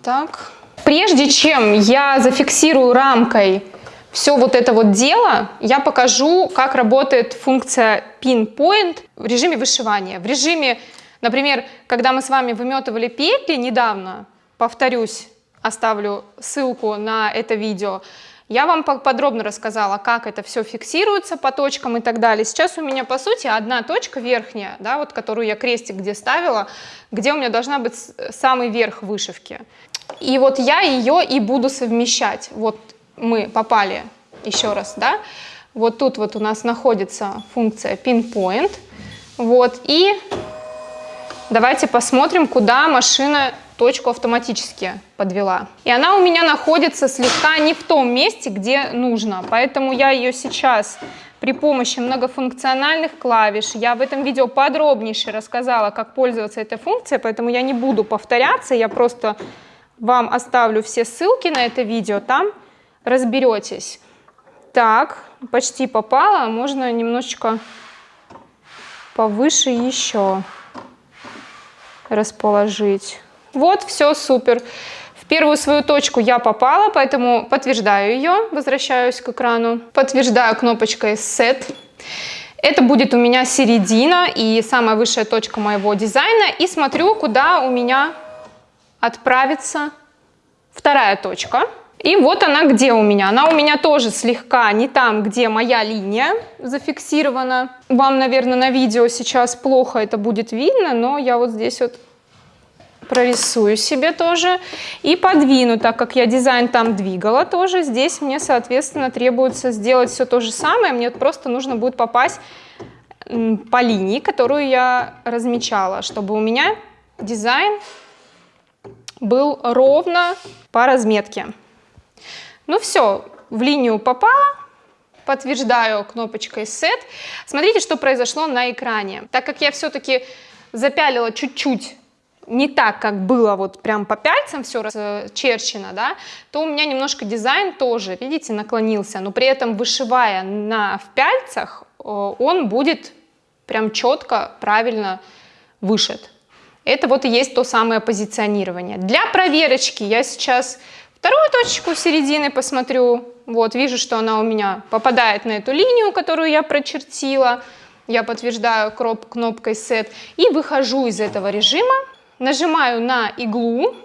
Так. Прежде чем я зафиксирую рамкой все вот это вот дело, я покажу, как работает функция Pinpoint в режиме вышивания. В режиме, например, когда мы с вами выметывали петли недавно, повторюсь, оставлю ссылку на это видео, я вам подробно рассказала, как это все фиксируется по точкам и так далее. Сейчас у меня, по сути, одна точка верхняя, да, вот которую я крестик где ставила, где у меня должна быть самый верх вышивки. И вот я ее и буду совмещать. Вот мы попали еще раз, да, вот тут вот у нас находится функция pinpoint, вот, и давайте посмотрим, куда машина точку автоматически подвела. И она у меня находится слегка не в том месте, где нужно, поэтому я ее сейчас при помощи многофункциональных клавиш, я в этом видео подробнейше рассказала, как пользоваться этой функцией, поэтому я не буду повторяться, я просто вам оставлю все ссылки на это видео, там разберетесь. Так, почти попала, можно немножечко повыше еще расположить. Вот, все супер. В первую свою точку я попала, поэтому подтверждаю ее, возвращаюсь к экрану. Подтверждаю кнопочкой Set. Это будет у меня середина и самая высшая точка моего дизайна. И смотрю, куда у меня отправится вторая точка. И вот она где у меня. Она у меня тоже слегка не там, где моя линия зафиксирована. Вам, наверное, на видео сейчас плохо это будет видно, но я вот здесь вот прорисую себе тоже и подвину, так как я дизайн там двигала тоже, здесь мне, соответственно, требуется сделать все то же самое, мне просто нужно будет попасть по линии, которую я размечала, чтобы у меня дизайн был ровно по разметке. Ну все, в линию попала, подтверждаю кнопочкой Set. Смотрите, что произошло на экране. Так как я все-таки запялила чуть-чуть не так, как было вот прям по пяльцам все расчерчено, да, то у меня немножко дизайн тоже, видите, наклонился, но при этом вышивая на в пяльцах, он будет прям четко, правильно вышит. Это вот и есть то самое позиционирование. Для проверочки я сейчас Вторую точку середины посмотрю. Вот, вижу, что она у меня попадает на эту линию, которую я прочертила. Я подтверждаю кнопкой Set. И выхожу из этого режима, нажимаю на иглу,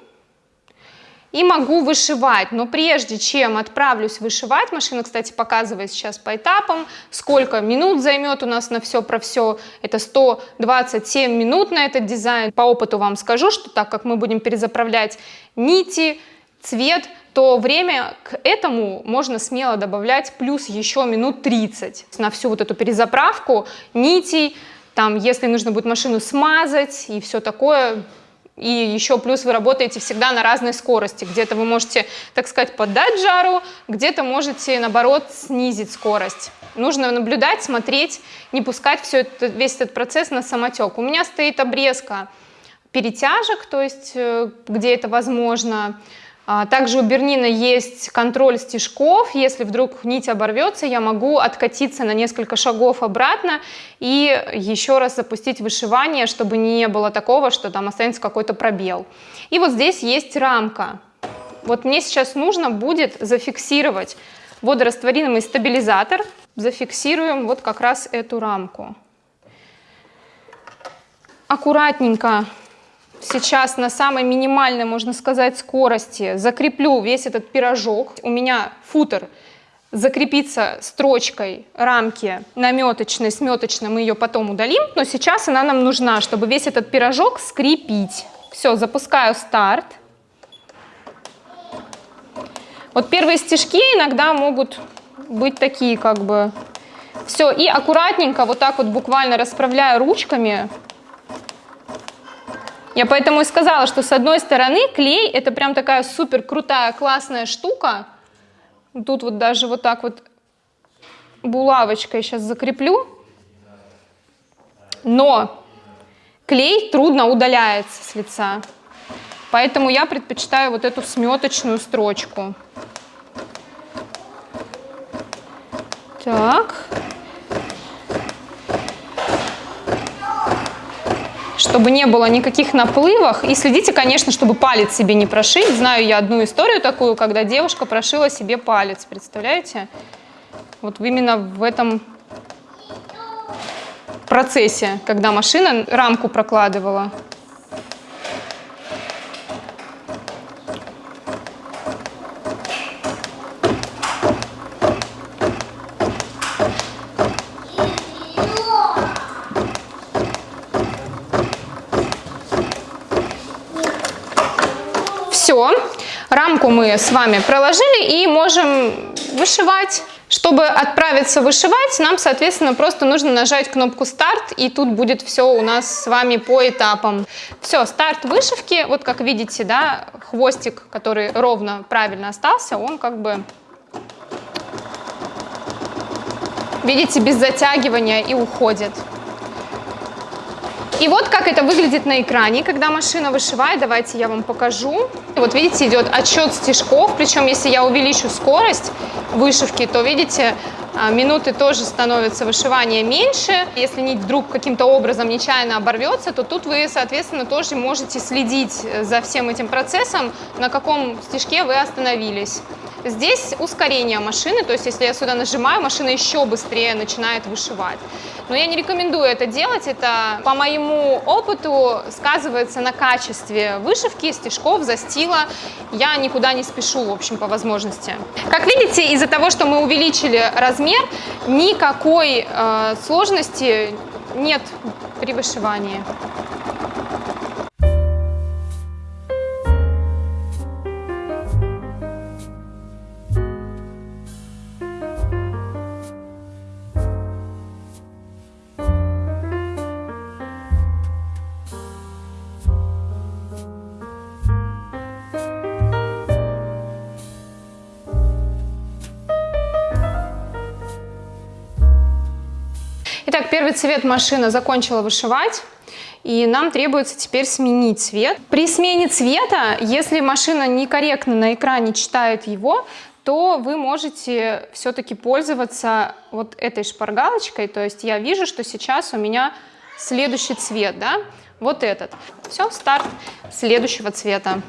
и могу вышивать. Но прежде чем отправлюсь вышивать, машина, кстати, показывает сейчас по этапам, сколько минут займет у нас на все про все. Это 127 минут на этот дизайн. По опыту вам скажу, что так как мы будем перезаправлять нити, цвет, то время к этому можно смело добавлять плюс еще минут 30 на всю вот эту перезаправку нитей, там, если нужно будет машину смазать и все такое, и еще плюс вы работаете всегда на разной скорости. Где-то вы можете, так сказать, поддать жару, где-то можете, наоборот, снизить скорость. Нужно наблюдать, смотреть, не пускать все это, весь этот процесс на самотек. У меня стоит обрезка перетяжек, то есть э, где это возможно, также у Бернина есть контроль стежков. Если вдруг нить оборвется, я могу откатиться на несколько шагов обратно и еще раз запустить вышивание, чтобы не было такого, что там останется какой-то пробел. И вот здесь есть рамка. Вот мне сейчас нужно будет зафиксировать водорастворимый стабилизатор. Зафиксируем вот как раз эту рамку. Аккуратненько сейчас на самой минимальной, можно сказать, скорости закреплю весь этот пирожок. У меня футер закрепится строчкой рамки наметочной, сметочной, мы ее потом удалим, но сейчас она нам нужна, чтобы весь этот пирожок скрепить. Все, запускаю старт. Вот первые стежки иногда могут быть такие как бы. Все, и аккуратненько вот так вот буквально расправляю ручками я поэтому и сказала, что с одной стороны клей это прям такая супер крутая, классная штука. Тут вот даже вот так вот булавочкой сейчас закреплю. Но клей трудно удаляется с лица. Поэтому я предпочитаю вот эту сметочную строчку. Так. Чтобы не было никаких наплывов. И следите, конечно, чтобы палец себе не прошить. Знаю я одну историю такую, когда девушка прошила себе палец, представляете? Вот именно в этом процессе, когда машина рамку прокладывала. Рамку мы с вами проложили и можем вышивать. Чтобы отправиться вышивать, нам, соответственно, просто нужно нажать кнопку «Старт», и тут будет все у нас с вами по этапам. Все, старт вышивки, вот как видите, да, хвостик, который ровно правильно остался, он как бы, видите, без затягивания и уходит. И вот как это выглядит на экране, когда машина вышивает. Давайте я вам покажу. Вот видите, идет отчет стежков. Причем, если я увеличу скорость вышивки, то видите, а, минуты тоже становятся вышивания меньше. Если нить вдруг каким-то образом нечаянно оборвется, то тут вы, соответственно, тоже можете следить за всем этим процессом, на каком стежке вы остановились. Здесь ускорение машины, то есть если я сюда нажимаю, машина еще быстрее начинает вышивать. Но я не рекомендую это делать, это по моему опыту сказывается на качестве вышивки, стежков, застила. Я никуда не спешу, в общем, по возможности. Как видите, из-за того, что мы увеличили размер, никакой э, сложности нет при вышивании. Первый цвет машина закончила вышивать. И нам требуется теперь сменить цвет. При смене цвета, если машина некорректно на экране читает его, то вы можете все-таки пользоваться вот этой шпаргалочкой. То есть я вижу, что сейчас у меня следующий цвет, да, вот этот. Все, старт следующего цвета.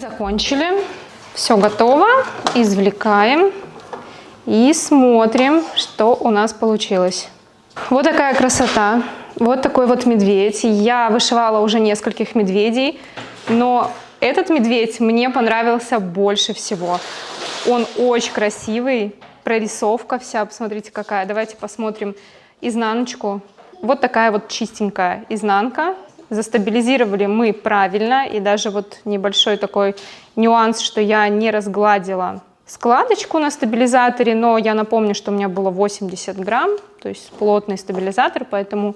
Закончили, все готово, извлекаем и смотрим, что у нас получилось. Вот такая красота, вот такой вот медведь. Я вышивала уже нескольких медведей, но этот медведь мне понравился больше всего. Он очень красивый, прорисовка вся, посмотрите какая. Давайте посмотрим изнаночку. Вот такая вот чистенькая изнанка. Застабилизировали мы правильно, и даже вот небольшой такой нюанс, что я не разгладила складочку на стабилизаторе, но я напомню, что у меня было 80 грамм, то есть плотный стабилизатор, поэтому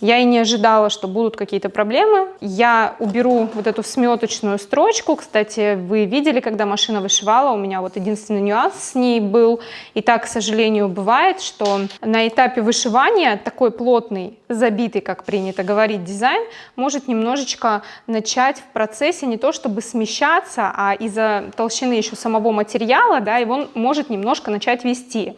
я и не ожидала, что будут какие-то проблемы. Я уберу вот эту сметочную строчку. Кстати, вы видели, когда машина вышивала, у меня вот единственный нюанс с ней был. И так, к сожалению, бывает, что на этапе вышивания такой плотный, забитый, как принято говорить, дизайн может немножечко начать в процессе не то чтобы смещаться, а из-за толщины еще самого материала, да, его может немножко начать вести.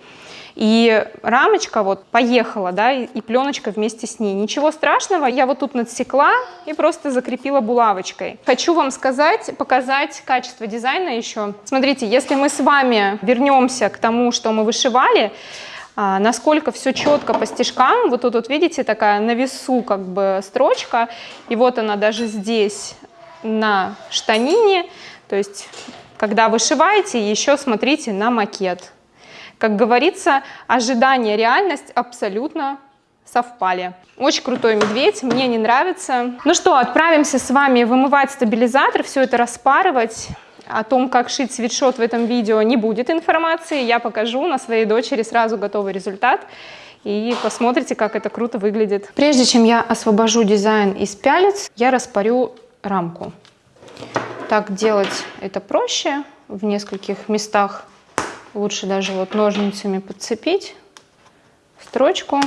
И рамочка вот поехала, да, и, и пленочка вместе с ней. Ничего страшного, я вот тут надсекла и просто закрепила булавочкой. Хочу вам сказать, показать качество дизайна еще. Смотрите, если мы с вами вернемся к тому, что мы вышивали, а, насколько все четко по стежкам. Вот тут вот видите такая на весу как бы строчка, и вот она даже здесь на штанине. То есть, когда вышиваете, еще смотрите на макет. Как говорится, ожидание реальность абсолютно совпали. Очень крутой медведь, мне не нравится. Ну что, отправимся с вами вымывать стабилизатор, все это распарывать. О том, как шить свитшот в этом видео не будет информации. Я покажу на своей дочери сразу готовый результат. И посмотрите, как это круто выглядит. Прежде чем я освобожу дизайн из пялец, я распарю рамку. Так делать это проще в нескольких местах Лучше даже вот ножницами подцепить строчку,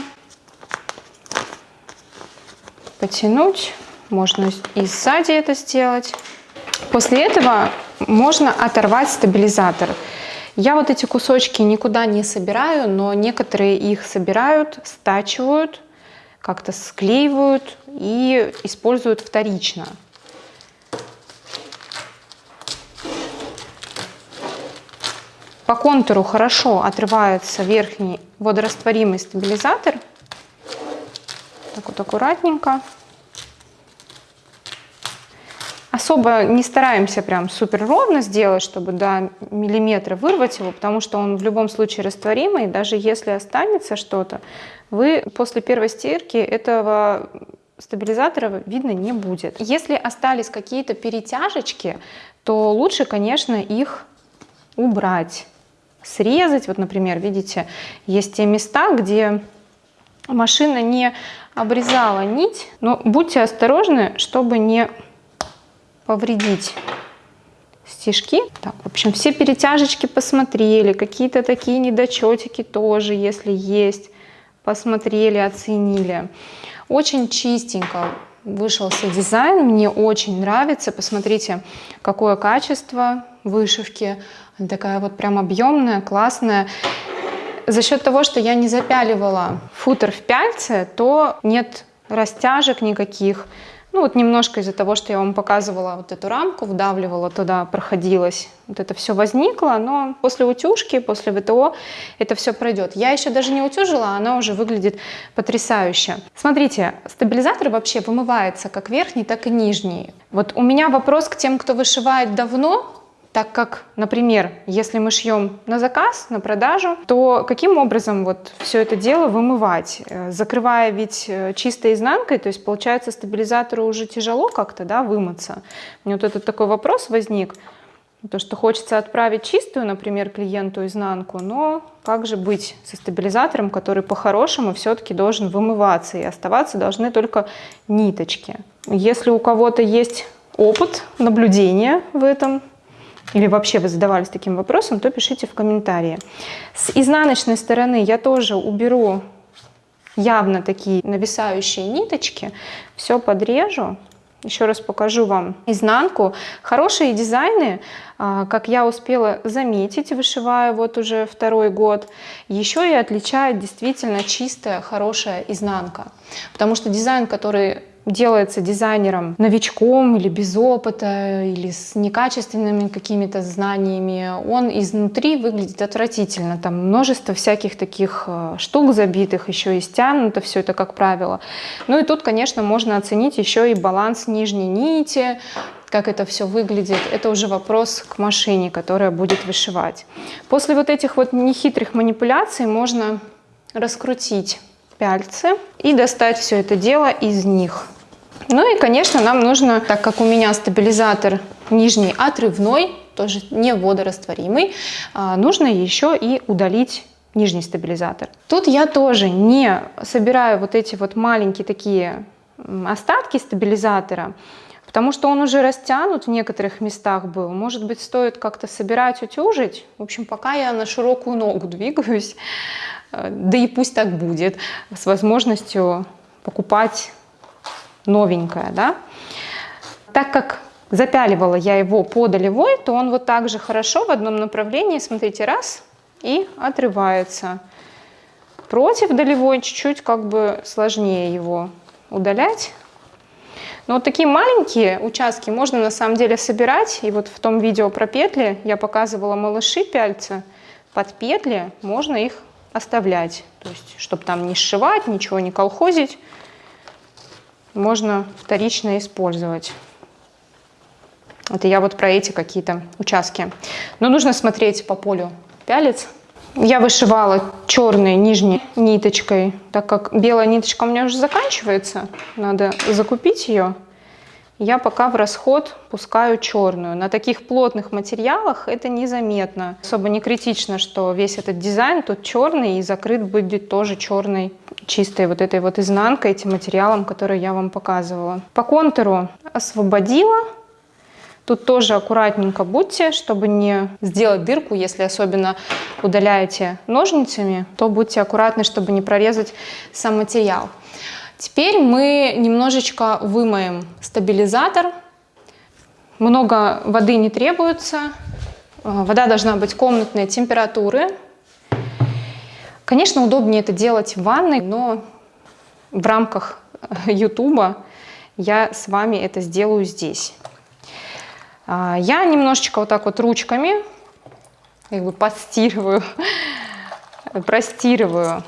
потянуть. Можно и сзади это сделать. После этого можно оторвать стабилизатор. Я вот эти кусочки никуда не собираю, но некоторые их собирают, стачивают, как-то склеивают и используют вторично. По контуру хорошо отрывается верхний водорастворимый стабилизатор. Так вот аккуратненько. Особо не стараемся прям супер ровно сделать, чтобы до миллиметра вырвать его, потому что он в любом случае растворимый. Даже если останется что-то, вы после первой стирки этого стабилизатора видно не будет. Если остались какие-то перетяжечки, то лучше, конечно, их убрать срезать. Вот, например, видите, есть те места, где машина не обрезала нить. Но будьте осторожны, чтобы не повредить стежки. Так, в общем, все перетяжечки посмотрели, какие-то такие недочетики тоже, если есть, посмотрели, оценили. Очень чистенько вышелся дизайн, мне очень нравится. Посмотрите, какое качество вышивки. Она такая вот прям объемная, классная. За счет того, что я не запяливала футер в пяльце, то нет растяжек никаких. Ну вот немножко из-за того, что я вам показывала вот эту рамку, вдавливала туда, проходилась. Вот это все возникло, но после утюжки, после ВТО это все пройдет. Я еще даже не утюжила, она уже выглядит потрясающе. Смотрите, стабилизатор вообще вымывается как верхний, так и нижний. Вот у меня вопрос к тем, кто вышивает давно, так как, например, если мы шьем на заказ, на продажу, то каким образом вот все это дело вымывать? Э, закрывая ведь э, чистой изнанкой, то есть получается стабилизатору уже тяжело как-то да, вымыться. Меня вот этот такой вопрос возник. То, что хочется отправить чистую, например, клиенту изнанку, но как же быть со стабилизатором, который по-хорошему все-таки должен вымываться, и оставаться должны только ниточки. Если у кого-то есть опыт наблюдения в этом, или вообще вы задавались таким вопросом, то пишите в комментарии. С изнаночной стороны я тоже уберу явно такие нависающие ниточки, все подрежу. Еще раз покажу вам изнанку. Хорошие дизайны, а, как я успела заметить, вышивая вот уже второй год, еще и отличает действительно чистая, хорошая изнанка. Потому что дизайн, который делается дизайнером новичком или без опыта, или с некачественными какими-то знаниями, он изнутри выглядит отвратительно. Там множество всяких таких э, штук забитых, еще и стянуто все это, как правило. Ну и тут, конечно, можно оценить еще и баланс нижней нити, как это все выглядит, это уже вопрос к машине, которая будет вышивать. После вот этих вот нехитрых манипуляций можно раскрутить пяльцы и достать все это дело из них. Ну и, конечно, нам нужно, так как у меня стабилизатор нижний отрывной, тоже не водорастворимый, а, нужно еще и удалить нижний стабилизатор. Тут я тоже не собираю вот эти вот маленькие такие остатки стабилизатора, потому что он уже растянут в некоторых местах был. Может быть, стоит как-то собирать, утюжить. В общем, пока я на широкую ногу двигаюсь, да и пусть так будет, с возможностью покупать новенькое, да. Так как запяливала я его по долевой, то он вот так же хорошо в одном направлении, смотрите, раз, и отрывается. Против долевой чуть-чуть как бы сложнее его удалять. Но вот такие маленькие участки можно на самом деле собирать. И вот в том видео про петли я показывала малыши пяльца. Под петли можно их оставлять. То есть, чтобы там не сшивать, ничего не колхозить, можно вторично использовать. Это я вот про эти какие-то участки. Но нужно смотреть по полю пялец. Я вышивала черной нижней ниточкой, так как белая ниточка у меня уже заканчивается, надо закупить ее. Я пока в расход пускаю черную. На таких плотных материалах это незаметно. Особо не критично, что весь этот дизайн тут черный и закрыт будет тоже черной чистой вот этой вот изнанкой, этим материалом, который я вам показывала. По контуру освободила Тут тоже аккуратненько будьте, чтобы не сделать дырку, если особенно удаляете ножницами, то будьте аккуратны, чтобы не прорезать сам материал. Теперь мы немножечко вымоем стабилизатор. Много воды не требуется. А, вода должна быть комнатной температуры. Конечно, удобнее это делать в ванной, но в рамках YouTube я с вами это сделаю здесь. А, я немножечко вот так вот ручками как бы подстирываю, простирываю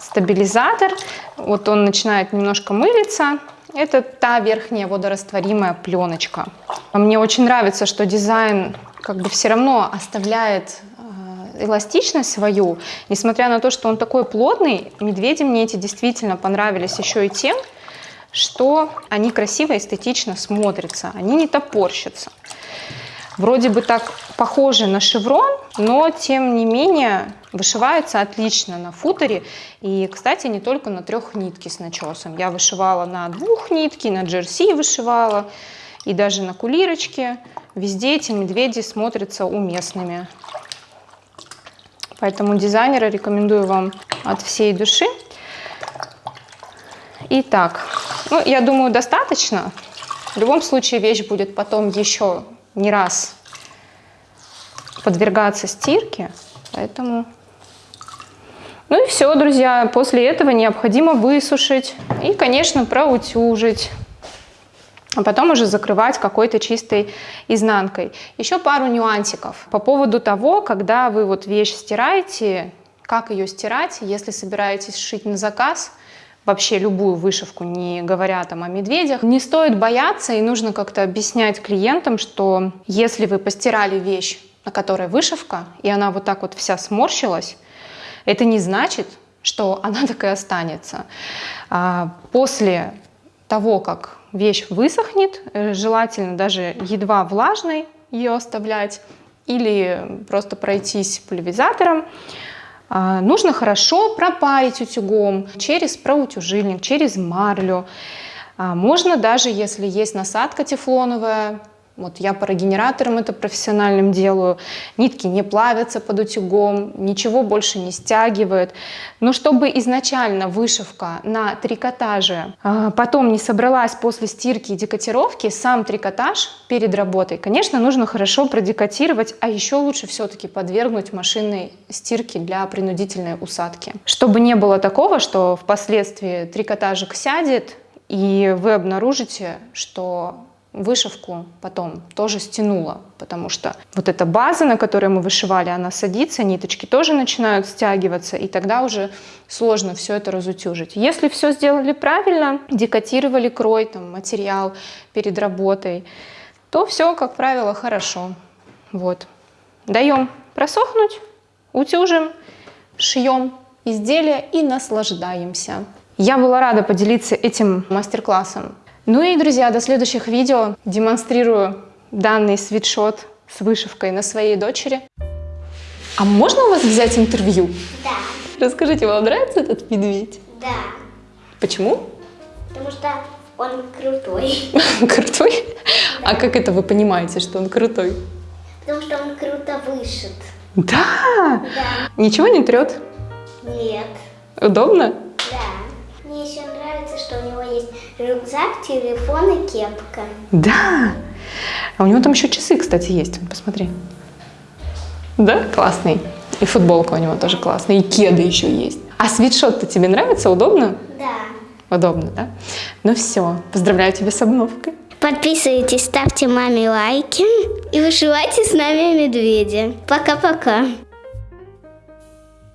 стабилизатор. Вот он начинает немножко мылиться. Это та верхняя водорастворимая пленочка. Мне очень нравится, что дизайн как бы все равно оставляет э, эластичность свою. Несмотря на то, что он такой плотный, медведи мне эти действительно понравились еще и тем, что они красиво, эстетично смотрятся, они не топорщатся. Вроде бы так похожи на шеврон, но тем не менее вышиваются отлично на футере. И, кстати, не только на трех нитки с начесом. Я вышивала на двух нитки, на джерси вышивала и даже на кулирочке. Везде эти медведи смотрятся уместными. Поэтому дизайнера рекомендую вам от всей души. Итак, ну, я думаю, достаточно. В любом случае вещь будет потом еще не раз подвергаться стирке, поэтому... Ну и все, друзья, после этого необходимо высушить и, конечно, проутюжить, а потом уже закрывать какой-то чистой изнанкой. Еще пару нюансиков по поводу того, когда вы вот вещь стираете, как ее стирать, если собираетесь шить на заказ – вообще любую вышивку, не говоря там о медведях. Не стоит бояться и нужно как-то объяснять клиентам, что если вы постирали вещь, на которой вышивка, и она вот так вот вся сморщилась, это не значит, что она такая останется. А после того, как вещь высохнет, э, желательно даже едва влажной ее оставлять или просто пройтись пульверизатором, нужно хорошо пропарить утюгом через проутюжильник, через марлю. А, можно даже, если есть насадка тефлоновая, вот я парогенератором это профессиональным делаю. Нитки не плавятся под утюгом, ничего больше не стягивает. Но чтобы изначально вышивка на трикотаже а потом не собралась после стирки и декотировки, сам трикотаж перед работой, конечно, нужно хорошо продекотировать, а еще лучше все-таки подвергнуть машинной стирке для принудительной усадки. Чтобы не было такого, что впоследствии трикотажик сядет, И вы обнаружите, что вышивку потом тоже стянула, потому что вот эта база, на которой мы вышивали, она садится, ниточки тоже начинают стягиваться, и тогда уже сложно все это разутюжить. Если все сделали правильно, декотировали крой, там, материал перед работой, то все, как правило, хорошо. Вот. Даем просохнуть, утюжим, шьем изделия и наслаждаемся. Я была рада поделиться этим мастер-классом ну и, друзья, до следующих видео. Демонстрирую данный свитшот с вышивкой на своей дочери. А можно у вас взять интервью? Да. Расскажите, вам нравится этот медведь? Да. Почему? Потому что он крутой. Крутой? А как это вы понимаете, что он крутой? Потому что он круто вышит. Да? Да. Ничего не трет? Нет. Удобно? Да. Мне еще нравится, что у него есть рюкзак, телефон и кепка. Да. А у него там еще часы, кстати, есть. Посмотри. Да? Классный. И футболка у него тоже классная. И кеды еще есть. А свитшот-то тебе нравится? Удобно? Да. Удобно, да? Ну все. Поздравляю тебя с обновкой. Подписывайтесь, ставьте маме лайки и вышивайте с нами медведя. Пока-пока.